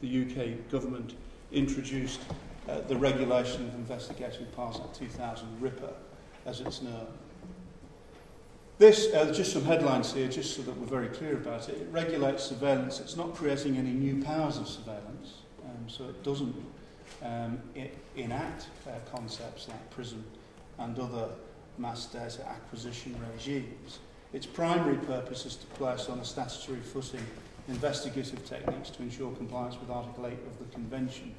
the UK government introduced uh, the Regulation of investigating Act 2000, RIPA, as it's known. This, uh, just some headlines here, just so that we're very clear about it. It regulates surveillance. It's not creating any new powers of surveillance, um, so it doesn't um, it enact uh, concepts like PRISM and other mass data acquisition regimes. Its primary purpose is to place on a statutory footing investigative techniques to ensure compliance with Article 8 of the Convention.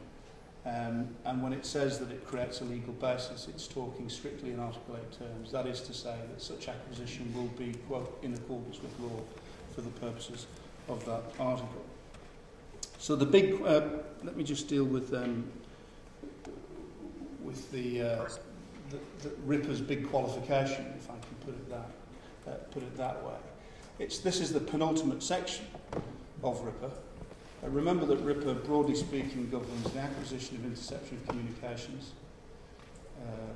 Um, and when it says that it creates a legal basis, it's talking strictly in Article 8 terms. That is to say that such acquisition will be, quote, in accordance with law for the purposes of that article. So the big, uh, let me just deal with um, with the, uh, the, the RIPA's big qualification, if I can put it that, uh, put it that way. It's, this is the penultimate section of RIPA. Uh, remember that RIPA, broadly speaking, governs the acquisition of interception of communications, uh,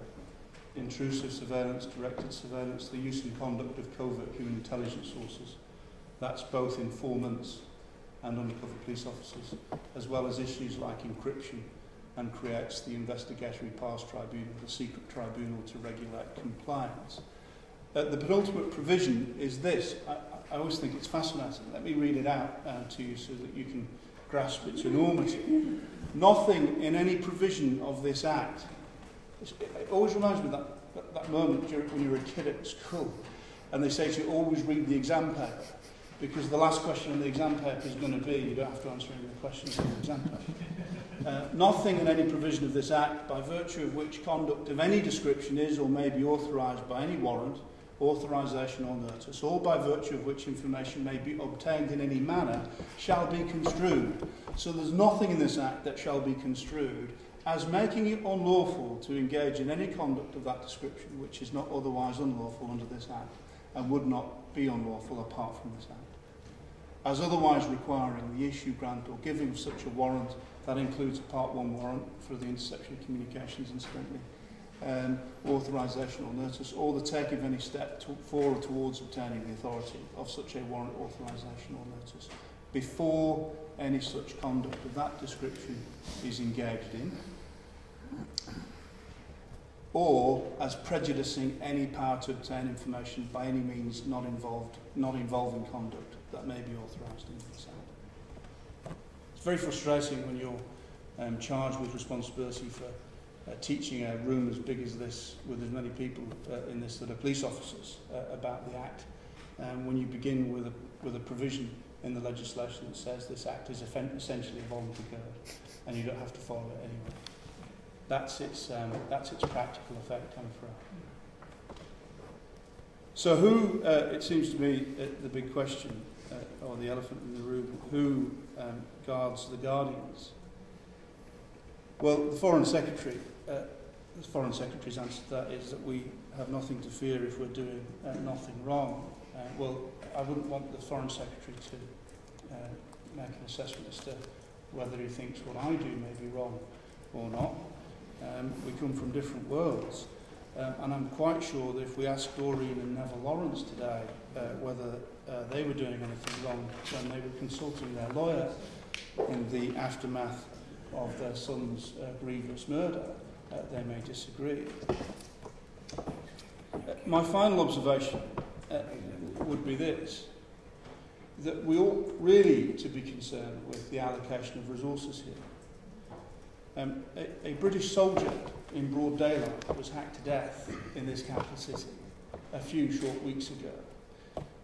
intrusive surveillance, directed surveillance, the use and conduct of covert human intelligence sources. That's both informants and undercover police officers, as well as issues like encryption and creates the Investigatory Powers Tribunal, the secret tribunal to regulate compliance. Uh, the penultimate provision is this. I, I always think it's fascinating. Let me read it out uh, to you so that you can grasp its enormity. Nothing in any provision of this Act, it always reminds me of that, that, that moment when you were a kid at school and they say to you, always read the exam paper because the last question on the exam paper is going to be, you don't have to answer any of the questions on the exam paper. Uh, nothing in any provision of this Act by virtue of which conduct of any description is or may be authorised by any warrant authorisation or notice, or by virtue of which information may be obtained in any manner, shall be construed. So there's nothing in this Act that shall be construed as making it unlawful to engage in any conduct of that description which is not otherwise unlawful under this Act and would not be unlawful apart from this Act. As otherwise requiring the issue, grant or giving such a warrant, that includes a Part 1 warrant for the interception of communications incidentally, um, authorisation or notice, or the take of any step to, for or towards obtaining the authority of such a warrant, authorisation or notice before any such conduct of that description is engaged in, or as prejudicing any power to obtain information by any means not involved, not involving conduct that may be authorised in Act. It's very frustrating when you're um, charged with responsibility for uh, teaching a room as big as this with as many people uh, in this that are police officers uh, about the Act. Um, when you begin with a, with a provision in the legislation that says this Act is essentially a voluntary code and you don't have to follow it anyway. That's its, um, that's its practical effect, I'm afraid. So who, uh, it seems to me, uh, the big question, uh, or the elephant in the room, who um, guards the guardians? Well, the Foreign Secretary uh, the Foreign Secretary's answer to that is that we have nothing to fear if we're doing uh, nothing wrong. Uh, well, I wouldn't want the Foreign Secretary to uh, make an assessment as to whether he thinks what I do may be wrong or not. Um, we come from different worlds. Um, and I'm quite sure that if we asked Doreen and Neville Lawrence today uh, whether uh, they were doing anything wrong when they were consulting their lawyer in the aftermath of their son's uh, grievous murder, uh, they may disagree. Uh, my final observation uh, would be this that we ought really to be concerned with the allocation of resources here. Um, a, a British soldier in broad daylight was hacked to death in this capital city a few short weeks ago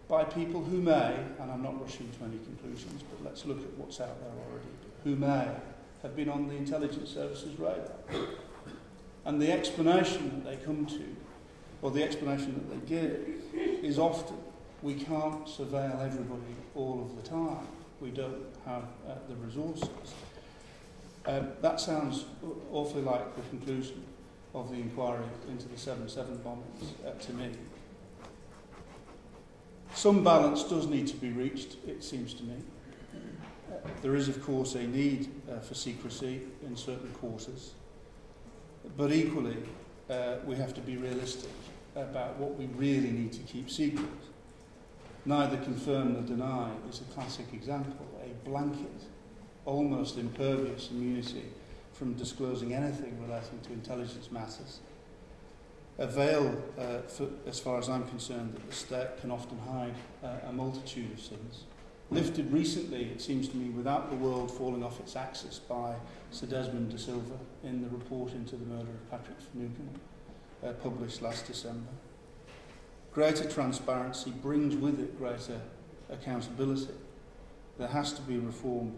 by people who may, and I'm not rushing to any conclusions, but let's look at what's out there already, who may have been on the intelligence services radar. And the explanation that they come to, or the explanation that they give, is often we can't surveil everybody all of the time. We don't have uh, the resources. Um, that sounds awfully like the conclusion of the inquiry into the 7-7 bombings uh, to me. Some balance does need to be reached, it seems to me. There is, of course, a need uh, for secrecy in certain quarters, but equally, uh, we have to be realistic about what we really need to keep secret. Neither confirm nor deny is a classic example, a blanket, almost impervious immunity from disclosing anything relating to intelligence matters. A veil, uh, for, as far as I'm concerned, that the state can often hide uh, a multitude of sins. Lifted recently, it seems to me, without the world falling off its axis by Sir Desmond de Silva in the report into the murder of Patrick Finucane, uh, published last December. Greater transparency brings with it greater accountability. There has to be reform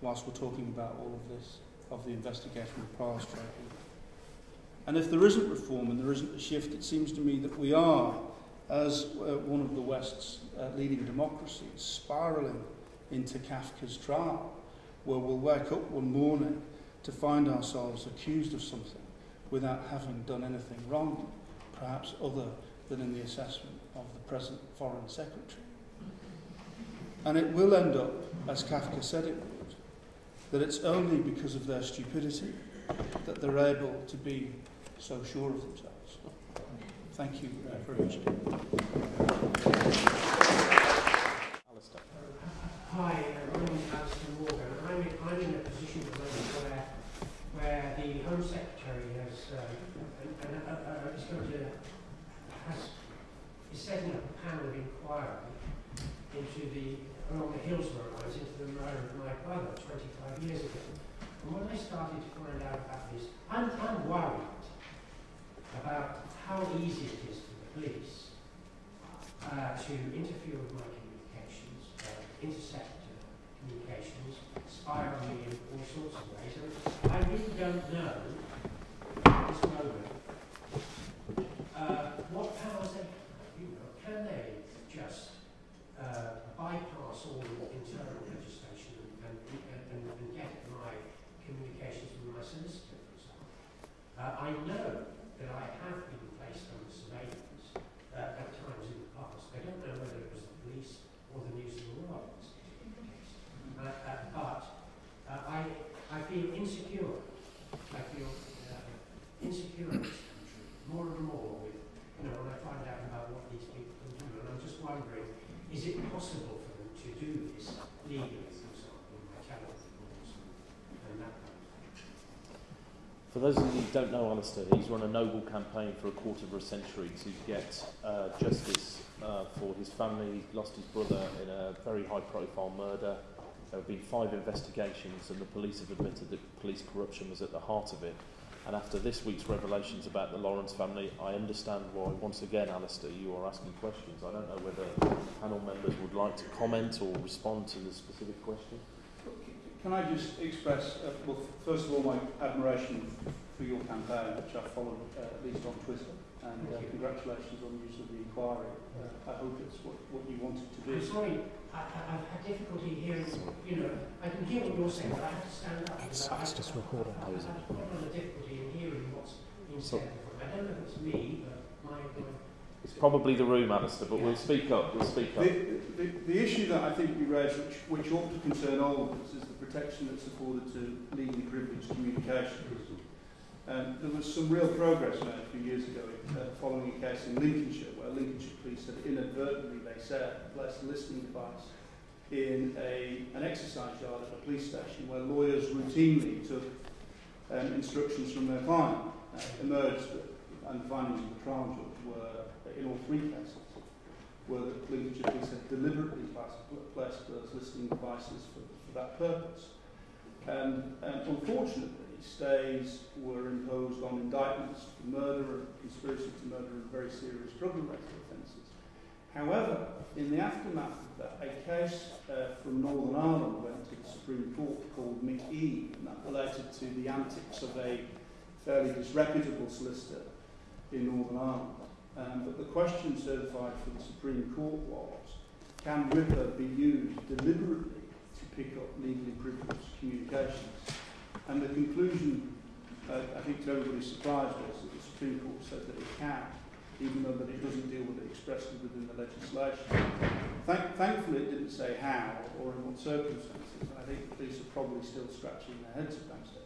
whilst we're talking about all of this, of the investigation of Tribunal. And if there isn't reform and there isn't a shift, it seems to me that we are, as uh, one of the West's uh, leading democracies, spiralling into Kafka's trial, where we'll wake up one morning to find ourselves accused of something without having done anything wrong, perhaps other than in the assessment of the present Foreign Secretary. And it will end up, as Kafka said it would, that it's only because of their stupidity that they're able to be so sure of themselves. Thank you uh, very much. Alistair. Hi, uh, my name is Alistair Morgan. I'm in, I'm in a position at the moment where, where the Home Secretary has, uh, and, and, uh, is to, has, is setting up a panel of inquiry into the, along the Hillsborough lines, into the murder of my brother 25 years ago. And when I started to find out about this, I'm, I'm worried about how easy it is for the police uh, to interfere with my communications, uh, intercept uh, communications, spy on me in all sorts of ways. I really don't know at this moment uh, what powers they have. You know, can they just uh, bypass all the internal legislation and, and, and, and get at my communications with my solicitor, for example? Uh, I know that I have been placed under surveillance uh, at times in the past. I don't know whether it was the police or the News of the World. Uh, uh, but uh, I, I feel insecure. I feel uh, insecure in this country more and more with, you know, when I find out about what these people can do. And I'm just wondering, is it possible for them to do this legally, for example, by telephone calls and, and that kind of thing? For those of you who don't know Alistair, he's run a noble campaign for a quarter of a century to get uh, justice uh, for his family. He lost his brother in a very high profile murder. There have been five investigations, and the police have admitted that police corruption was at the heart of it. And after this week's revelations about the Lawrence family, I understand why, once again, Alistair, you are asking questions. I don't know whether panel members would like to comment or respond to the specific question. Can I just express, uh, well, first of all, my admiration for your campaign, which I followed uh, at least on Twitter, and uh, congratulations on the use of the inquiry. Uh, I hope it's what, what you wanted to do. I'm do. sorry, I, I, I've had difficulty hearing, you know, I can hear what you're saying, but I have to stand up. It's- I- it's just I- recording. I- I've had a problem with difficulty in hearing what's being So- said. I don't know if it's me, but my, my It's probably the room, Alistair, but we'll speak up. We'll speak up. The, the, the issue that I think you raised, which, which ought to concern all of us, is the protection that's afforded to legally privileged communications. Um, there was some real progress made a few years ago uh, following a case in Lincolnshire where Lincolnshire police had inadvertently, they said, placed a listening device in a, an exercise yard at a police station where lawyers routinely took um, instructions from their client. Uh, emerged and the findings of the trial judge were, in all three cases, were that Lincolnshire police had deliberately placed, those listening devices for, for that purpose. And, and unfortunately, stays were imposed on indictments for murder and conspiracy to murder and very serious drug-related offences. However, in the aftermath of that, a case uh, from Northern Ireland went to the Supreme Court called McE, and that related to the antics of a fairly disreputable solicitor in Northern Ireland. Um, but the question certified for the Supreme Court was, can RIPA be used deliberately to pick up legally privileged communications? And the conclusion, uh, I think to everybody's surprise, was that the Supreme Court said that it can, even though that it doesn't deal with it expressly within the legislation. Thank, thankfully, it didn't say how or in what circumstances. I think the police are probably still scratching their heads against it.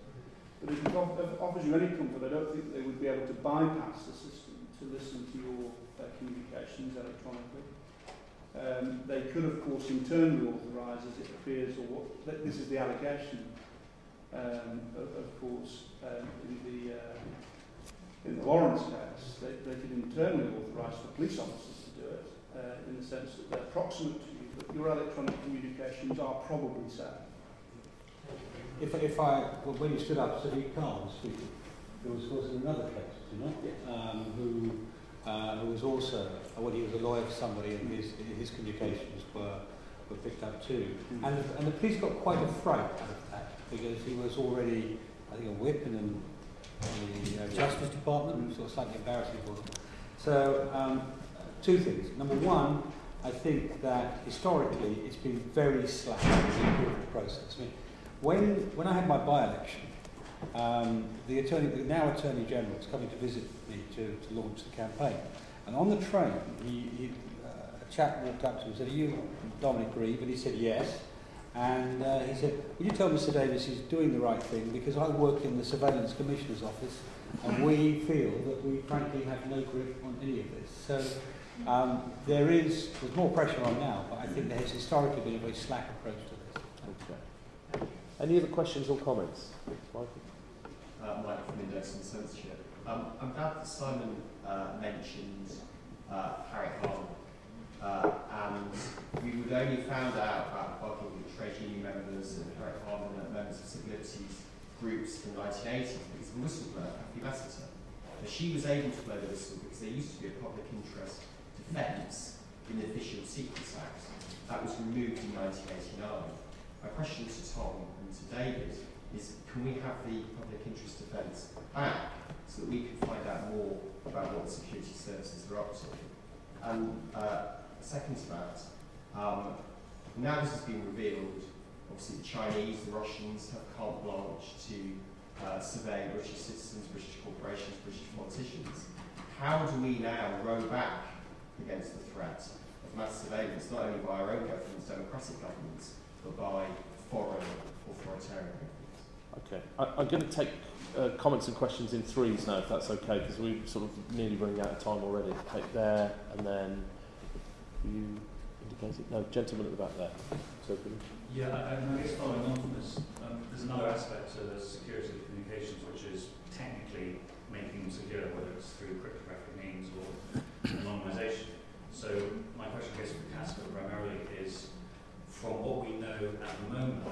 But if it offers you any comfort, I don't think they would be able to bypass the system to listen to your uh, communications electronically. Um, they could, of course, internally authorise, as it appears, or what, this is the allegation, um, of, of course, um, in the uh, in the Lawrence case, they, they could internally authorise the police officers to do it, uh, in the sense that they're proximate to you, but your electronic communications are probably safe. If, if I, well, when you stood up, said you can't speak, there was, was another case, you know, um, who, uh, who was also, well, he was a lawyer for somebody and his, his communications were, were picked up too. Mm. And, and the police got quite a fright out of that because he was already, I think, a whip in, an, in the uh, Justice Department, and so slightly embarrassing for them. So, um, two things. Number one, I think that historically it's been very slack in the process. I mean, when, when I had my by-election, um, the, attorney, the now Attorney General was coming to visit me to, to launch the campaign. And on the train, he, he, uh, a chap walked up to him and said, are you Dominic Grieve? And he said, yes. And uh, he said, would you tell Mr Davis he's doing the right thing because I work in the Surveillance Commissioner's office and we feel that we frankly have no grip on any of this. So um, there is, there's more pressure on now, but I think there has historically been a very slack approach to this. Okay. Any other questions or comments? Michael? uh, Mike from Index on Censorship. Um, I'm glad that Simon uh, mentioned uh, Harry Harman. Uh, and we would only found out about with trade union members and Harry Harman and members of civil liberties groups in the 1980s because the whistleblower, Cathy Massiter, uh, she was able to blow the whistle because there used to be a public interest defence in the Official Secrets Act. That was removed in 1989. My question to Tom to David is can we have the public interest defence back so that we can find out more about what security services are up to? And uh, second to that, um, now this has been revealed, obviously the Chinese, the Russians have carte blanche to uh, survey British citizens, British corporations, British politicians. How do we now row back against the threat of mass surveillance, not only by our own governments, democratic governments, but by foreign authoritarian? Okay. I, I'm going to take uh, comments and questions in threes now, if that's okay, because we're sort of nearly running out of time already. Take there, and then you indicated no gentleman at the back there. So Yeah, I, I guess following on from this, um, there's another aspect to the security of communications, which is technically making them secure, whether it's through cryptographic means or anonymization. So my question, I guess, for Caspar primarily is, from what we know at the moment,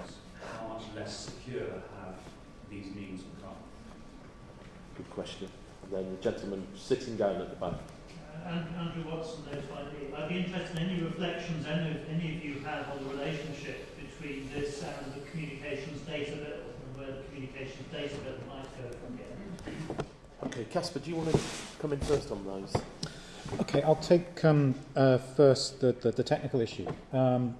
how much less secure have these means become? good question. And then the gentleman sitting down at the back. Uh, Andrew Watson, NO2ID. I'd be interested in any reflections any of, any of you have on the relationship between this and the communications data bill and where the communications data bill might go from here. Okay, Caspar, do you want to come in first on those? Okay, I'll take um, uh, first the, the, the technical issue. Um,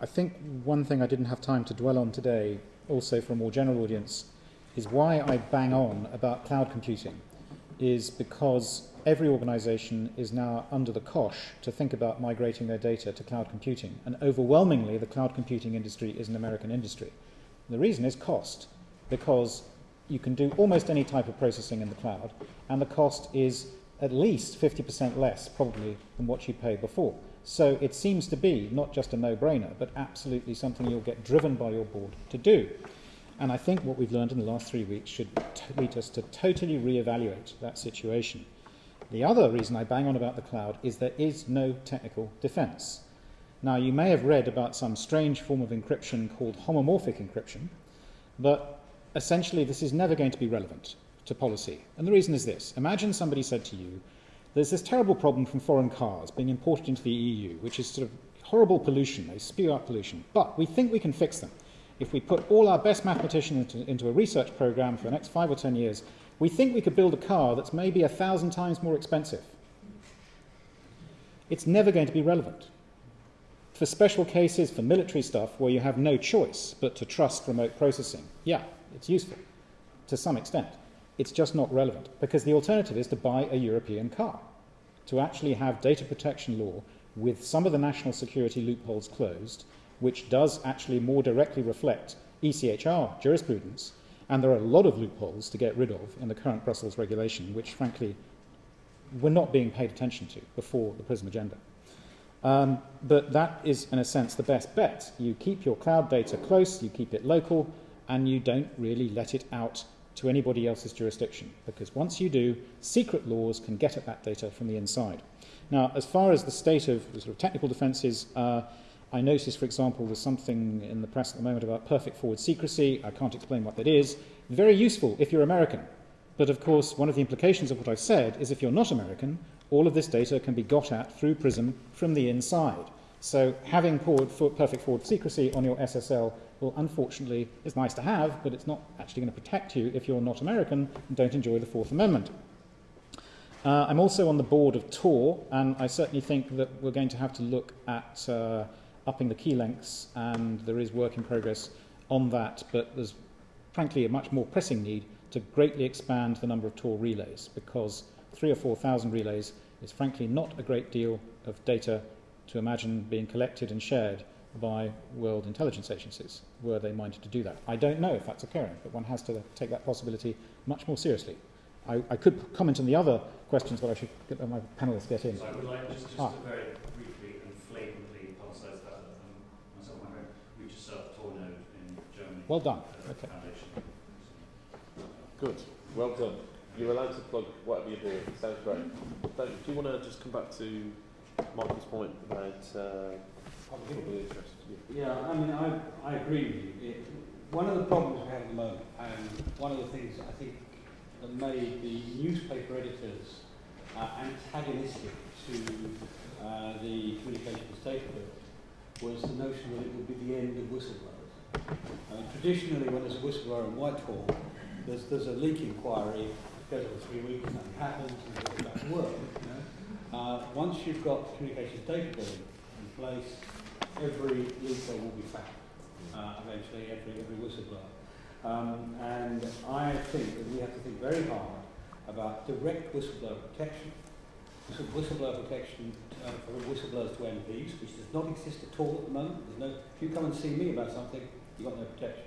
I, think one thing I didn't have time to dwell on today, also for a more general audience, is why I bang on about cloud computing, is because every organisation is now under the cosh to think about migrating their data to cloud computing, and overwhelmingly the cloud computing industry is an American industry. The reason is cost, because you can do almost any type of processing in the cloud, and the cost is at least 50% less, probably, than what you paid before. So it seems to be not just a no brainer, but absolutely something you'll get driven by your board to do. And I think what we've learned in the last three weeks should lead us to totally re-evaluate that situation. The other reason I bang on about the cloud is there is no technical defense. Now, you may have read about some strange form of encryption called homomorphic encryption, but essentially this is never going to be relevant to policy. And the reason is this imagine somebody said to you, There's this terrible problem from foreign cars being imported into the EU, which is sort of horrible pollution. They spew out pollution. But we think we can fix them. If we put all our best mathematicians into, into a research program for the next five or ten years, we think we could build a car that's maybe a thousand times more expensive. It's never going to be relevant. For special cases, for military stuff, where you have no choice but to trust remote processing, yeah, it's useful to some extent. It's just not relevant because the alternative is to buy a European car, to actually have data protection law with some of the national security loopholes closed, which does actually more directly reflect ECHR jurisprudence. And there are a lot of loopholes to get rid of in the current Brussels regulation, which frankly were not being paid attention to before the PRISM agenda. Um, but that is, in a sense, the best bet. You keep your cloud data close, you keep it local, and you don't really let it out to anybody else's jurisdiction. Because once you do, secret laws can get at that data from the inside. Now, as far as the state of the sort of technical defences, uh, I noticed, for example, there's something in the press at the moment about perfect forward secrecy. I can't explain what that is. Very useful if you're American. But of course, one of the implications of what I've said is if you're not American, all of this data can be got at through PRISM from the inside. So having forward, for perfect forward secrecy on your SSL will unfortunately it's nice to have, but it's not actually going to protect you if you're not American and don't enjoy the Fourth Amendment. Uh, I'm also on the board of Tor, and I certainly think that we're going to have to look at uh, upping the key lengths, and there is work in progress on that, but there's frankly a much more pressing need to greatly expand the number of Tor relays because three or four thousand relays is frankly not a great deal of data to imagine being collected and shared by world intelligence agencies were they minded to do that. I don't know if that's occurring, but one has to take that possibility much more seriously. I, I could comment on the other questions, but I should get my panelists get in. So I would like just, just ah. to very briefly and flagrantly publicise that um, myself and my friend, we just set up Tor node in Germany. Well done. Okay. Foundation. Good. Well done. You're allowed to plug whatever you do. Sounds great. do you want to just come back to Michael's point about uh, interest? Yeah. I mean, I, I agree with you. It, one of the problems we have at the moment, and one of the things I think that made the newspaper editors uh, antagonistic to uh, the communications bill was the notion that it would be the end of whistleblowers. Uh, traditionally, when there's a whistleblower in Whitehall, there's, there's a leak inquiry, goes on three weeks, nothing happens, and it goes back to work. You know? uh, once you've got communications data in place, every leaker will be found, uh, eventually, every, every whistleblower. Um, and I think that we have to think very hard about direct whistleblower protection, whistleblower protection uh, for whistleblowers to MPs, which does not exist at all at the moment. There's no, if you come and see me about something, you've got no protection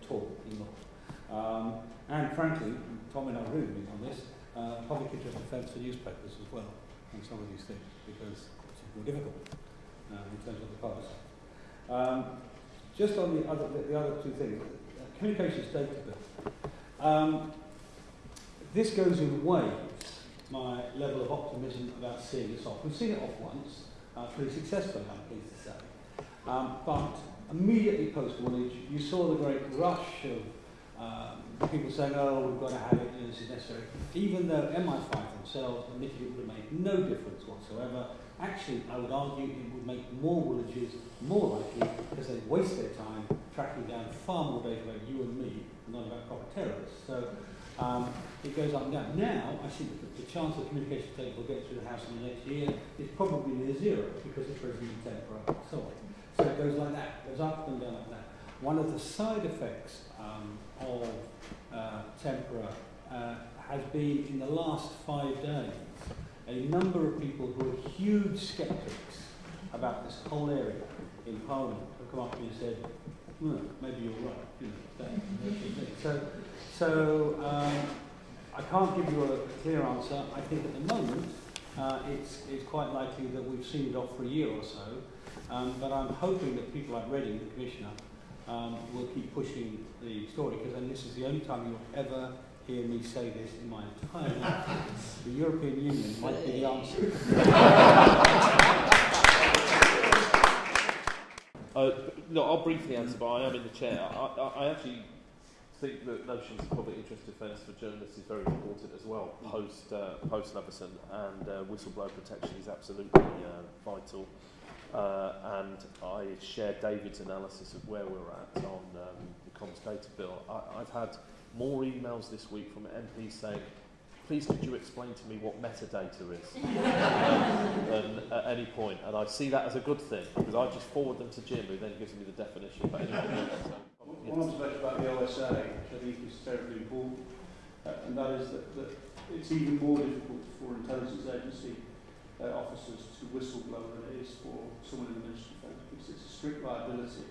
at all in law. Um, and frankly, Tom and I agree with on this, uh, public interest defence for newspapers as well on some of these things because it's more difficult uh, in terms of the policy. Um, just on the other, the, the other two things, uh, communications data. Um, this goes in waves, my level of optimism about seeing this off. We've seen it off once, uh, pretty successfully, I'm pleased to say. Um, but immediately post-Woolwich, you saw the great rush of um, people saying, oh, we've got to have it, and this is necessary. Even though MI5 themselves admitted it would have made no difference whatsoever, actually, I would argue it would make more Woolwiches more likely because they waste their time tracking down far more data about you and me than not about proper terrorists. So um, it goes up and down. Now, I think the, chance of communication data will get through the House in the next year is probably near zero because it's resident temporary and so on. So it goes like that, goes up and down like that. One of the side effects um, of uh, tempora uh, has been in the last five days a number of people who are huge skeptics about this whole area in Parliament have come up to me and said, maybe you're right. You know, so so um, I can't give you a clear answer. I think at the moment uh, it's, it's quite likely that we've seen it off for a year or so. Um, but I'm hoping that people like Reding, the Commissioner, um, will keep pushing the story because then this is the only time you'll ever hear me say this in my entire life. the European Union might be the answer. uh, no, I'll briefly answer, but I am in the chair. I, I, I actually think that notions of public interest defence for journalists is very important as well, post uh, post Leveson, and uh, whistleblower protection is absolutely uh, vital. Uh, and I share David's analysis of where we're at on um, the comms data bill. I, I've had more emails this week from MPs saying, please could you explain to me what metadata is um, at any point? And I see that as a good thing because I just forward them to Jim who then gives me the definition. But anyway, so, yes. One observation about the OSA, which I think is terribly important, uh, and that is that, that it's even more difficult for intelligence agency uh, officers to whistleblow than it is for someone in the Ministry of Defence because it's a strict liability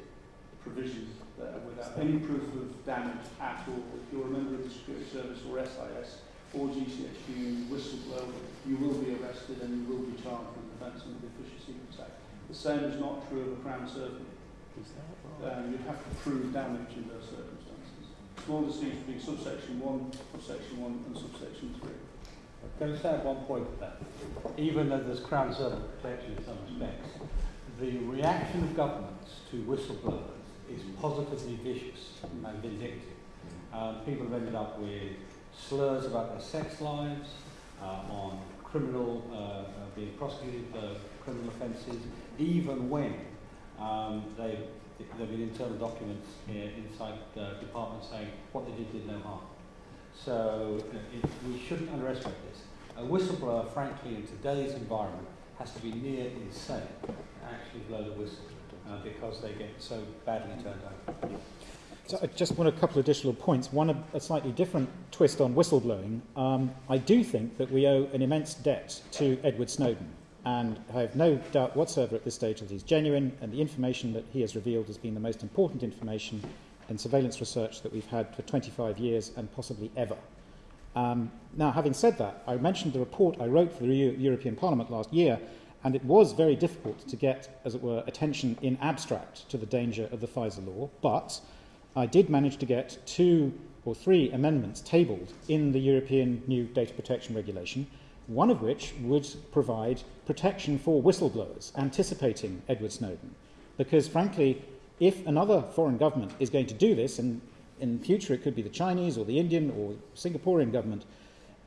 provision there without any proof of damage at all. If you're a member of the Security Service or SIS or GCHQ whistleblower, you will be arrested and you will be charged with offence under the Official Secrets Act. The same is not true of a Crown Servant. Um, you have to prove damage in those circumstances. Small distinction between subsection 1, subsection 1 and subsection 3. Can I just add one point to that? Even though there's Crown Servant protection in some respects, the reaction of governments to whistleblowers is positively vicious and vindictive. People have ended up with slurs about their sex lives, uh, on criminal, uh, uh, being prosecuted for criminal offences, even when um, they, there have been internal documents inside the department saying what they did did no harm. So uh, it, we shouldn't underestimate this. A whistleblower, frankly, in today's environment, has to be near insane to actually blow the whistle uh, because they get so badly turned over. So I just want a couple of additional points. One, a, a slightly different twist on whistleblowing. Um, I do think that we owe an immense debt to Edward Snowden. And I have no doubt whatsoever at this stage that he's genuine, and the information that he has revealed has been the most important information in surveillance research that we've had for 25 years and possibly ever. Um, now, having said that, I mentioned the report I wrote for the Euro- European Parliament last year, and it was very difficult to get, as it were, attention in abstract to the danger of the FISA law, but I did manage to get two or three amendments tabled in the European new data protection regulation, one of which would provide protection for whistleblowers anticipating Edward Snowden. Because, frankly, if another foreign government is going to do this, and in future it could be the Chinese or the Indian or Singaporean government,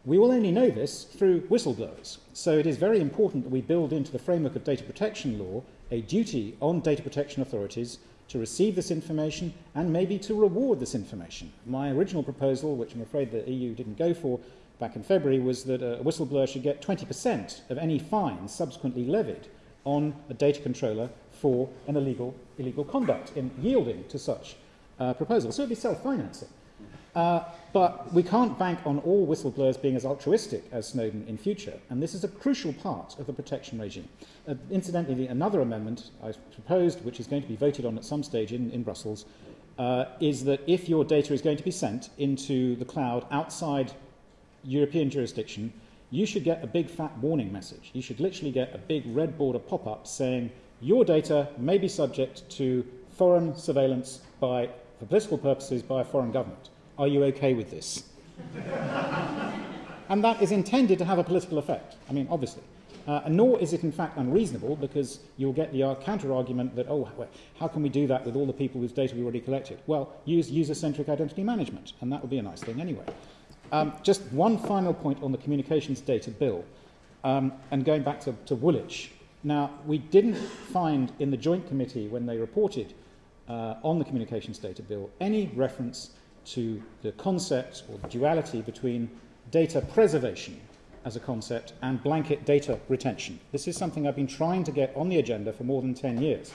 we will only know this through whistleblowers. So it is very important that we build into the framework of data protection law a duty on data protection authorities to receive this information and maybe to reward this information. My original proposal, which I'm afraid the EU didn't go for back in February, was that a whistleblower should get 20% of any fine subsequently levied on a data controller for an illegal, illegal conduct in yielding to such uh, proposal. So it would be self-financing. Uh, but we can't bank on all whistleblowers being as altruistic as Snowden in future, and this is a crucial part of the protection regime. Uh, incidentally, another amendment I proposed, which is going to be voted on at some stage in, in Brussels, uh, is that if your data is going to be sent into the cloud outside European jurisdiction, you should get a big fat warning message. You should literally get a big red border pop up saying your data may be subject to foreign surveillance by, for political purposes by a foreign government. Are you okay with this? and that is intended to have a political effect. I mean, obviously. Uh, nor is it in fact unreasonable because you'll get the counter argument that, oh, how can we do that with all the people whose data we already collected? Well, use user centric identity management, and that would be a nice thing anyway. Um, just one final point on the communications data bill, um, and going back to, to Woolwich. Now, we didn't find in the joint committee when they reported uh, on the communications data bill any reference to the concept or duality between data preservation as a concept and blanket data retention. This is something I've been trying to get on the agenda for more than 10 years.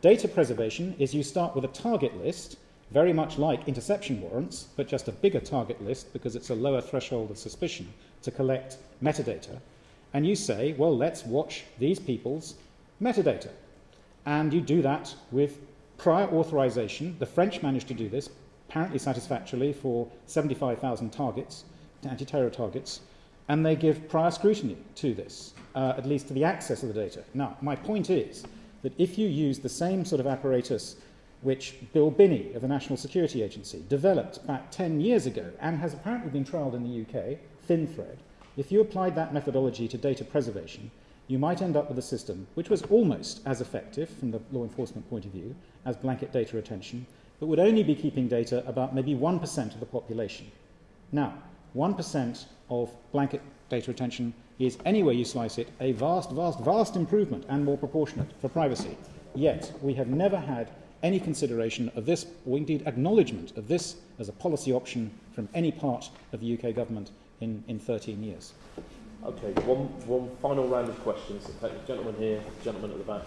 Data preservation is you start with a target list, very much like interception warrants, but just a bigger target list because it's a lower threshold of suspicion to collect metadata. And you say, well, let's watch these people's metadata. And you do that with prior authorization. The French managed to do this apparently satisfactorily for 75,000 targets, anti terror targets and they give prior scrutiny to this, uh, at least to the access of the data. Now, my point is that if you use the same sort of apparatus which Bill Binney of the National Security Agency developed back 10 years ago and has apparently been trialled in the UK, ThinThread, if you applied that methodology to data preservation, you might end up with a system which was almost as effective from the law enforcement point of view as blanket data retention, but would only be keeping data about maybe 1% of the population. Now, 1% of blanket data retention is, anywhere you slice it, a vast, vast, vast improvement and more proportionate for privacy. Yet, we have never had any consideration of this, or indeed acknowledgement of this as a policy option from any part of the UK government in, in 13 years. Okay, one, one final round of questions. Gentleman here, gentleman at the back.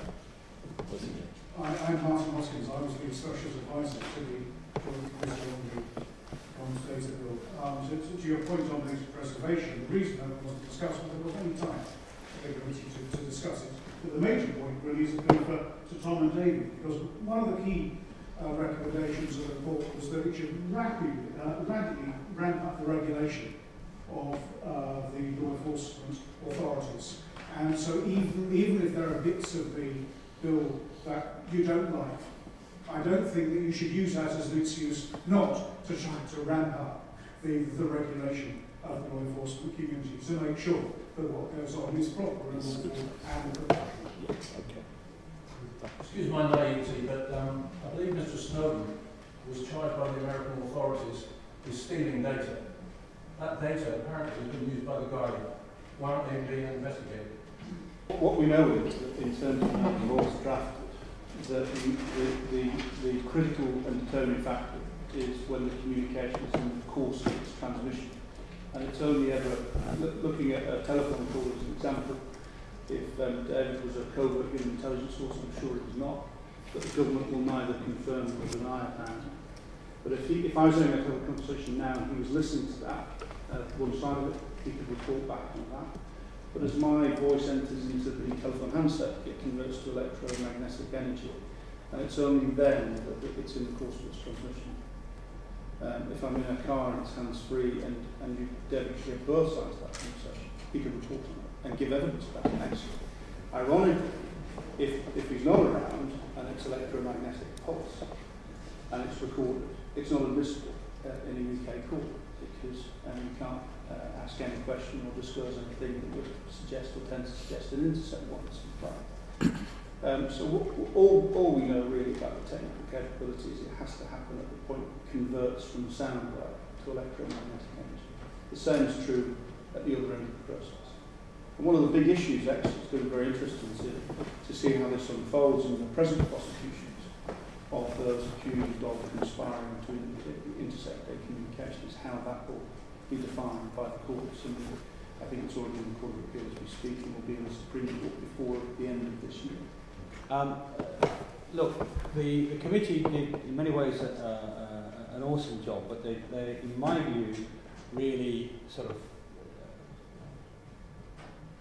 I, I'm Martin Hoskins. I was the specialist advisor to the Joint Committee on the Commons Data Bill. Um, to, to, your point on preservation, the reason I wasn't discuss was there was any time for the committee to, to discuss it. But the major point really is appeal for to Tom and David, because one of the key uh, recommendations of the report was that it should rapidly, uh, rapidly ramp up the regulation of uh, the law enforcement authorities. And so even, even if there are bits of the bill that you don't like, I don't think that you should use that as an excuse not to try to ramp up the, the regulation of the law enforcement community to make sure that what goes on is proper and lawful and professional. Yes, okay. Excuse my naivety, but um, I believe Mr Snowden was charged by the American authorities with stealing data. That data apparently has been used by the Guardian. Why aren't they being investigated? What we know is that in terms of how the laws drafted, that the, the, the, the critical and determining factor is when the communication is in the course of its transmission. And it's only ever, looking at a telephone call as an example, if um, David was a covert human intelligence source, I'm sure it was not, but the government will neither confirm nor deny apparently. But if, he, if I was having a conversation now and he was listening to that, uh, one side of it, he could report back on that. But as my voice enters into the telephone handset, it converts to electromagnetic energy. And it's only then that it's in the course of its transmission. Um, if I'm in a car and it's hands-free and, and you demonstrate both sides of that conversation, he can report on it and give evidence of that next. Ironically, if, if he's not around and it's electromagnetic pulse and it's recorded, it's not admissible uh, in a UK court because um, you can't uh, ask any question or disclose anything that would suggest or tend to suggest an intercept warrant Um, so all, all we know really about the technical capability is it has to happen at the point it converts from sound wave to electromagnetic energy. The same is true at the other end of the process. And one of the big issues actually, it's been very interesting to, to see how this unfolds in the present prosecutions of those accused of conspiring to intercept their communications, how that will be defined by the courts. And I think it's already in the Court of Appeal as we speak and will be in the Supreme Court before the end of this year. Um, look, the, the committee did in many ways a, a, a, an awesome job, but they, they, in my view, really sort of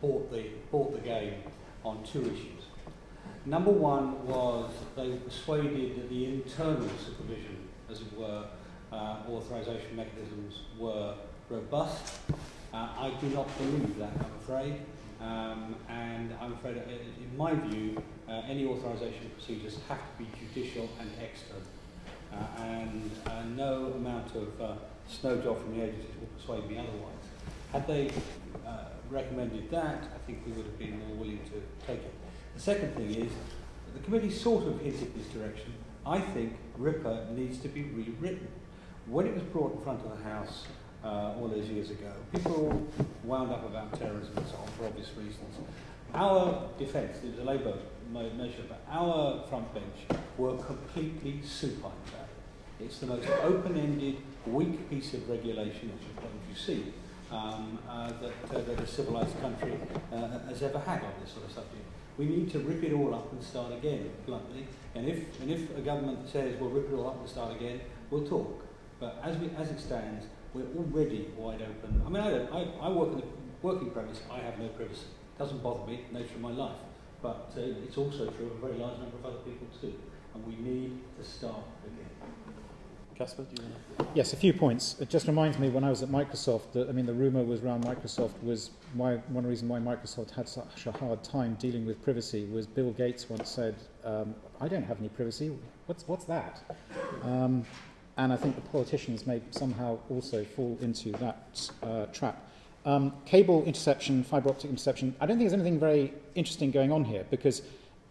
bought the, bought the game on two issues. Number one was they persuaded that the internal supervision, as it were, uh, authorization mechanisms were robust. Uh, I do not believe that, I'm afraid. Um, and I'm afraid, uh, in my view, uh, any authorisation procedures have to be judicial and external. Uh, and uh, no amount of uh, snow job from the agencies will persuade me otherwise. Had they uh, recommended that, I think we would have been more willing to take it. The second thing is, the committee sort of hinted this direction. I think RIPA needs to be rewritten. When it was brought in front of the House uh, all those years ago, people wound up about terrorism and so on for obvious reasons. Our defence, it was a Labour measure, but our front bench were completely supine about it. It's the most open-ended, weak piece of regulation, as you see, um, uh, that, uh, that a civilised country uh, has ever had on this sort of subject. We need to rip it all up and start again, bluntly. And if, and if a government says we'll rip it all up and start again, we'll talk. But as, we, as it stands, we're already wide open. I mean, I, don't, I, I work in the working premise, I have no privacy. It doesn't bother me, nature of my life. But uh, it's also true of a very large number of other people too. And we need to start again. Caspar, do you want to? Yes, a few points. It just reminds me when I was at Microsoft that, I mean, the rumour was around Microsoft was why, one reason why Microsoft had such a hard time dealing with privacy was Bill Gates once said, um, I don't have any privacy. What's, what's that? Um, and I think the politicians may somehow also fall into that uh, trap. Um, cable interception, fibre optic interception, I don't think there's anything very interesting going on here because,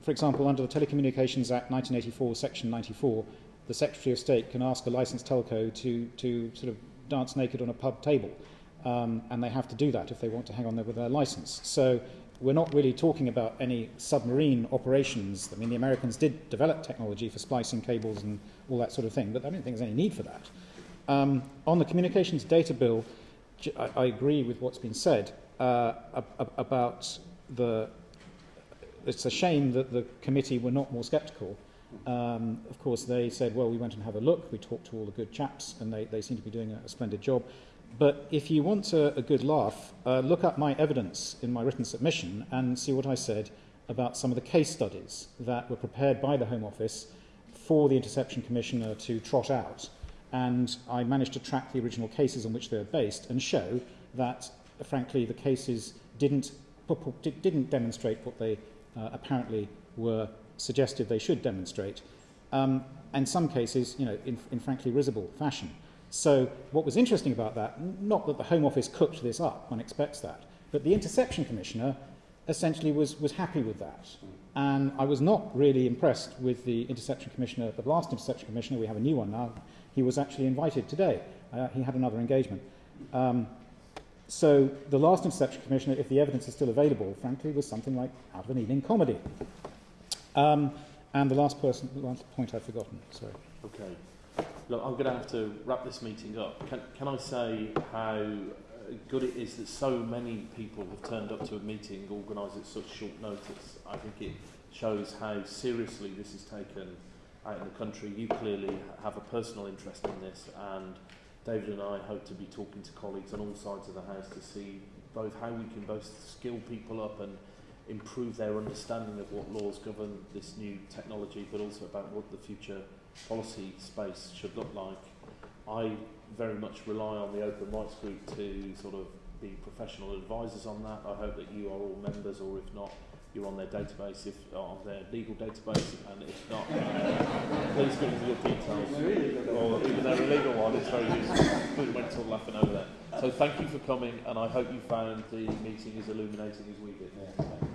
for example, under the Telecommunications Act 1984, Section 94, the Secretary of State can ask a licensed telco to, to sort of dance naked on a pub table. Um, and they have to do that if they want to hang on there with their license. So we're not really talking about any submarine operations. I mean, the Americans did develop technology for splicing cables and all that sort of thing, but I don't think there's any need for that. Um, on the communications data bill, I, I agree with what's been said uh, about the. It's a shame that the committee were not more sceptical. Um, of course, they said, well, we went and have a look, we talked to all the good chaps, and they, they seem to be doing a, a splendid job. But if you want a, a good laugh, uh, look up my evidence in my written submission and see what I said about some of the case studies that were prepared by the Home Office for the Interception Commissioner to trot out. And I managed to track the original cases on which they were based and show that, frankly, the cases didn't, didn't demonstrate what they uh, apparently were suggested they should demonstrate. Um, and some cases, you know, in, in frankly risible fashion. So what was interesting about that, not that the Home Office cooked this up, one expects that, but the Interception Commissioner essentially was, was happy with that. And I was not really impressed with the Interception Commissioner, the last Interception Commissioner, we have a new one now, he was actually invited today. Uh, he had another engagement. Um, so the last Interception Commissioner, if the evidence is still available, frankly, was something like out of an evening comedy. Um, and the last person, the last point I've forgotten, sorry. Okay. Look, I'm going to have to wrap this meeting up. Can, can I say how good it is that so many people have turned up to a meeting organised at such short notice? I think it shows how seriously this is taken out in the country. You clearly have a personal interest in this, and David and I hope to be talking to colleagues on all sides of the House to see both how we can both skill people up and improve their understanding of what laws govern this new technology, but also about what the future policy space should look like. I very much rely on the Open Rights Group to sort of be professional advisors on that. I hope that you are all members, or if not, you're on their database, if on their legal database, and if not, uh, please give us your details. Or even their illegal one, it's very useful. We went to laughing over that. So thank you for coming, and I hope you found the meeting as illuminating as we did. Yeah.